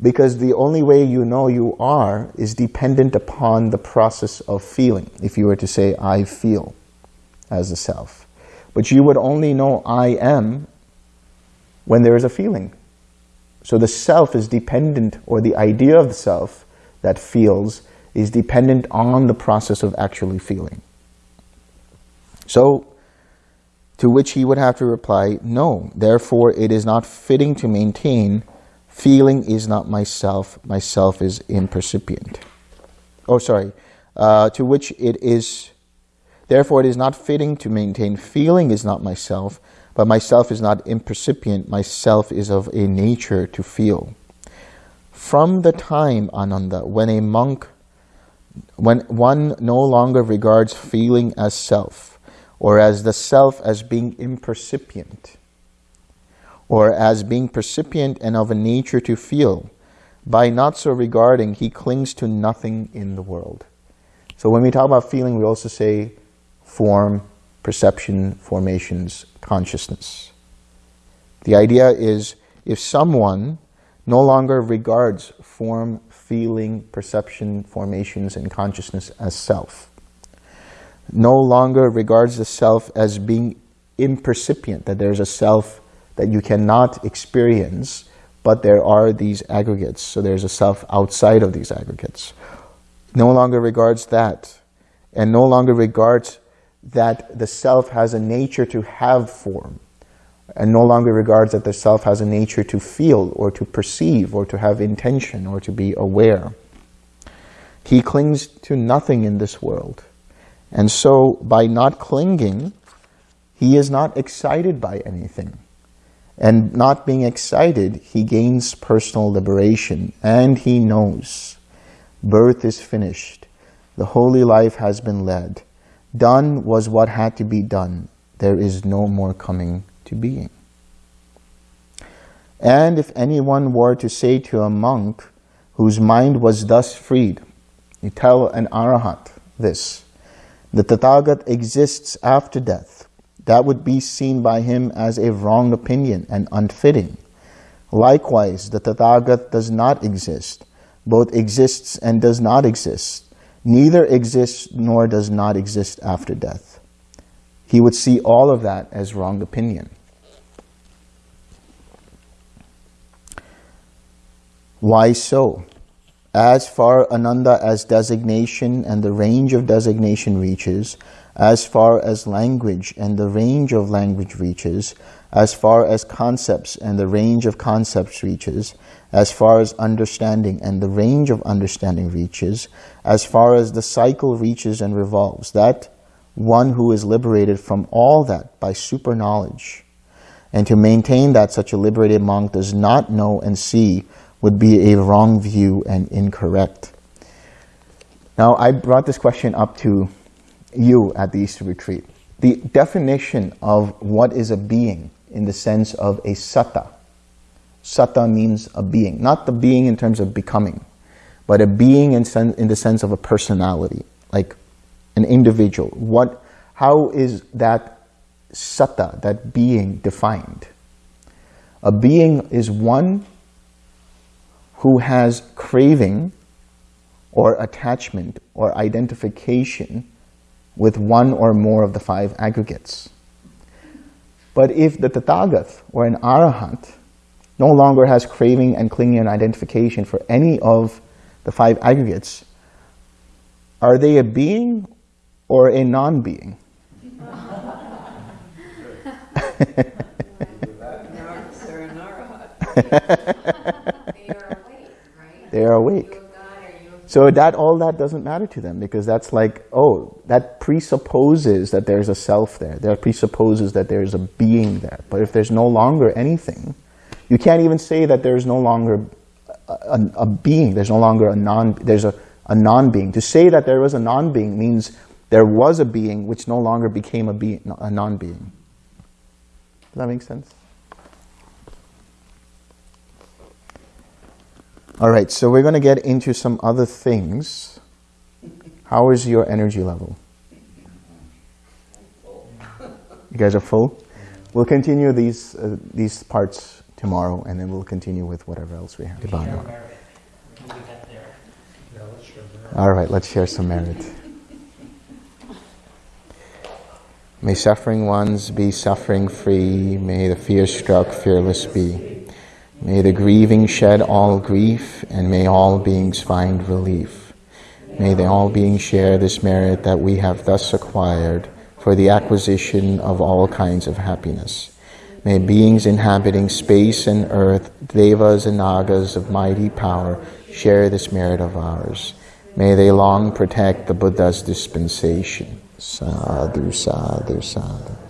A: Because the only way you know you are is dependent upon the process of feeling. If you were to say, I feel as a self. But you would only know I am when there is a feeling. So the self is dependent, or the idea of the self that feels is dependent on the process of actually feeling. So, to which he would have to reply, no, therefore it is not fitting to maintain feeling is not myself, myself is impercipient. Oh, sorry. Uh, to which it is, therefore it is not fitting to maintain feeling is not myself, but myself is not impercipient, myself is of a nature to feel. From the time, Ananda, when a monk, when one no longer regards feeling as self, or as the self as being impercipient, or as being percipient and of a nature to feel. By not so regarding, he clings to nothing in the world. So when we talk about feeling, we also say form, perception, formations, consciousness. The idea is if someone no longer regards form, feeling, perception, formations, and consciousness as self, no longer regards the self as being impercipient, that there's a self that you cannot experience, but there are these aggregates, so there's a self outside of these aggregates. No longer regards that, and no longer regards that the self has a nature to have form, and no longer regards that the self has a nature to feel, or to perceive, or to have intention, or to be aware. He clings to nothing in this world. And so by not clinging, he is not excited by anything. And not being excited, he gains personal liberation and he knows birth is finished. The holy life has been led. Done was what had to be done. There is no more coming to being. And if anyone were to say to a monk whose mind was thus freed, you tell an arahat this, the Tathagat exists after death. That would be seen by him as a wrong opinion and unfitting. Likewise, the Tathagat does not exist, both exists and does not exist. Neither exists nor does not exist after death. He would see all of that as wrong opinion. Why so? As far Ananda as designation and the range of designation reaches, as far as language and the range of language reaches, as far as concepts and the range of concepts reaches, as far as understanding and the range of understanding reaches, as far as the cycle reaches and revolves, that one who is liberated from all that by super knowledge, and to maintain that such a liberated monk does not know and see would be a wrong view and incorrect. Now, I brought this question up to you at the Easter retreat. The definition of what is a being in the sense of a satta. Satta means a being, not the being in terms of becoming, but a being in, sen in the sense of a personality, like an individual. What, how is that satta, that being, defined? A being is one who has craving or attachment or identification with one or more of the five aggregates. But if the Tathagat or an Arahant no longer has craving and clinging and identification for any of the five aggregates, are they a being or a non-being?
E: They're an arahat.
H: They are awake, right?
A: They are awake. So that all that doesn't matter to them because that's like, oh, that presupposes that there's a self there. That presupposes that there's a being there. But if there's no longer anything, you can't even say that there's no longer a, a, a being. There's no longer a non. There's a, a non-being. To say that there was a non-being means there was a being which no longer became a a non-being. Does that make sense? All right, so we're going to get into some other things. How is your energy level? You guys are full? We'll continue these uh, these parts tomorrow, and then we'll continue with whatever else we have.
G: We share merit. We can do that there.
C: Yeah, let's show that.
A: All right, let's share some merit. May suffering ones be suffering free. May the fear struck fearless be. May the grieving shed all grief, and may all beings find relief. May the all beings share this merit that we have thus acquired for the acquisition of all kinds of happiness. May beings inhabiting space and earth, devas and nagas of mighty power, share this merit of ours. May they long protect the Buddha's dispensation. Sadhu, sadhu, sadhu.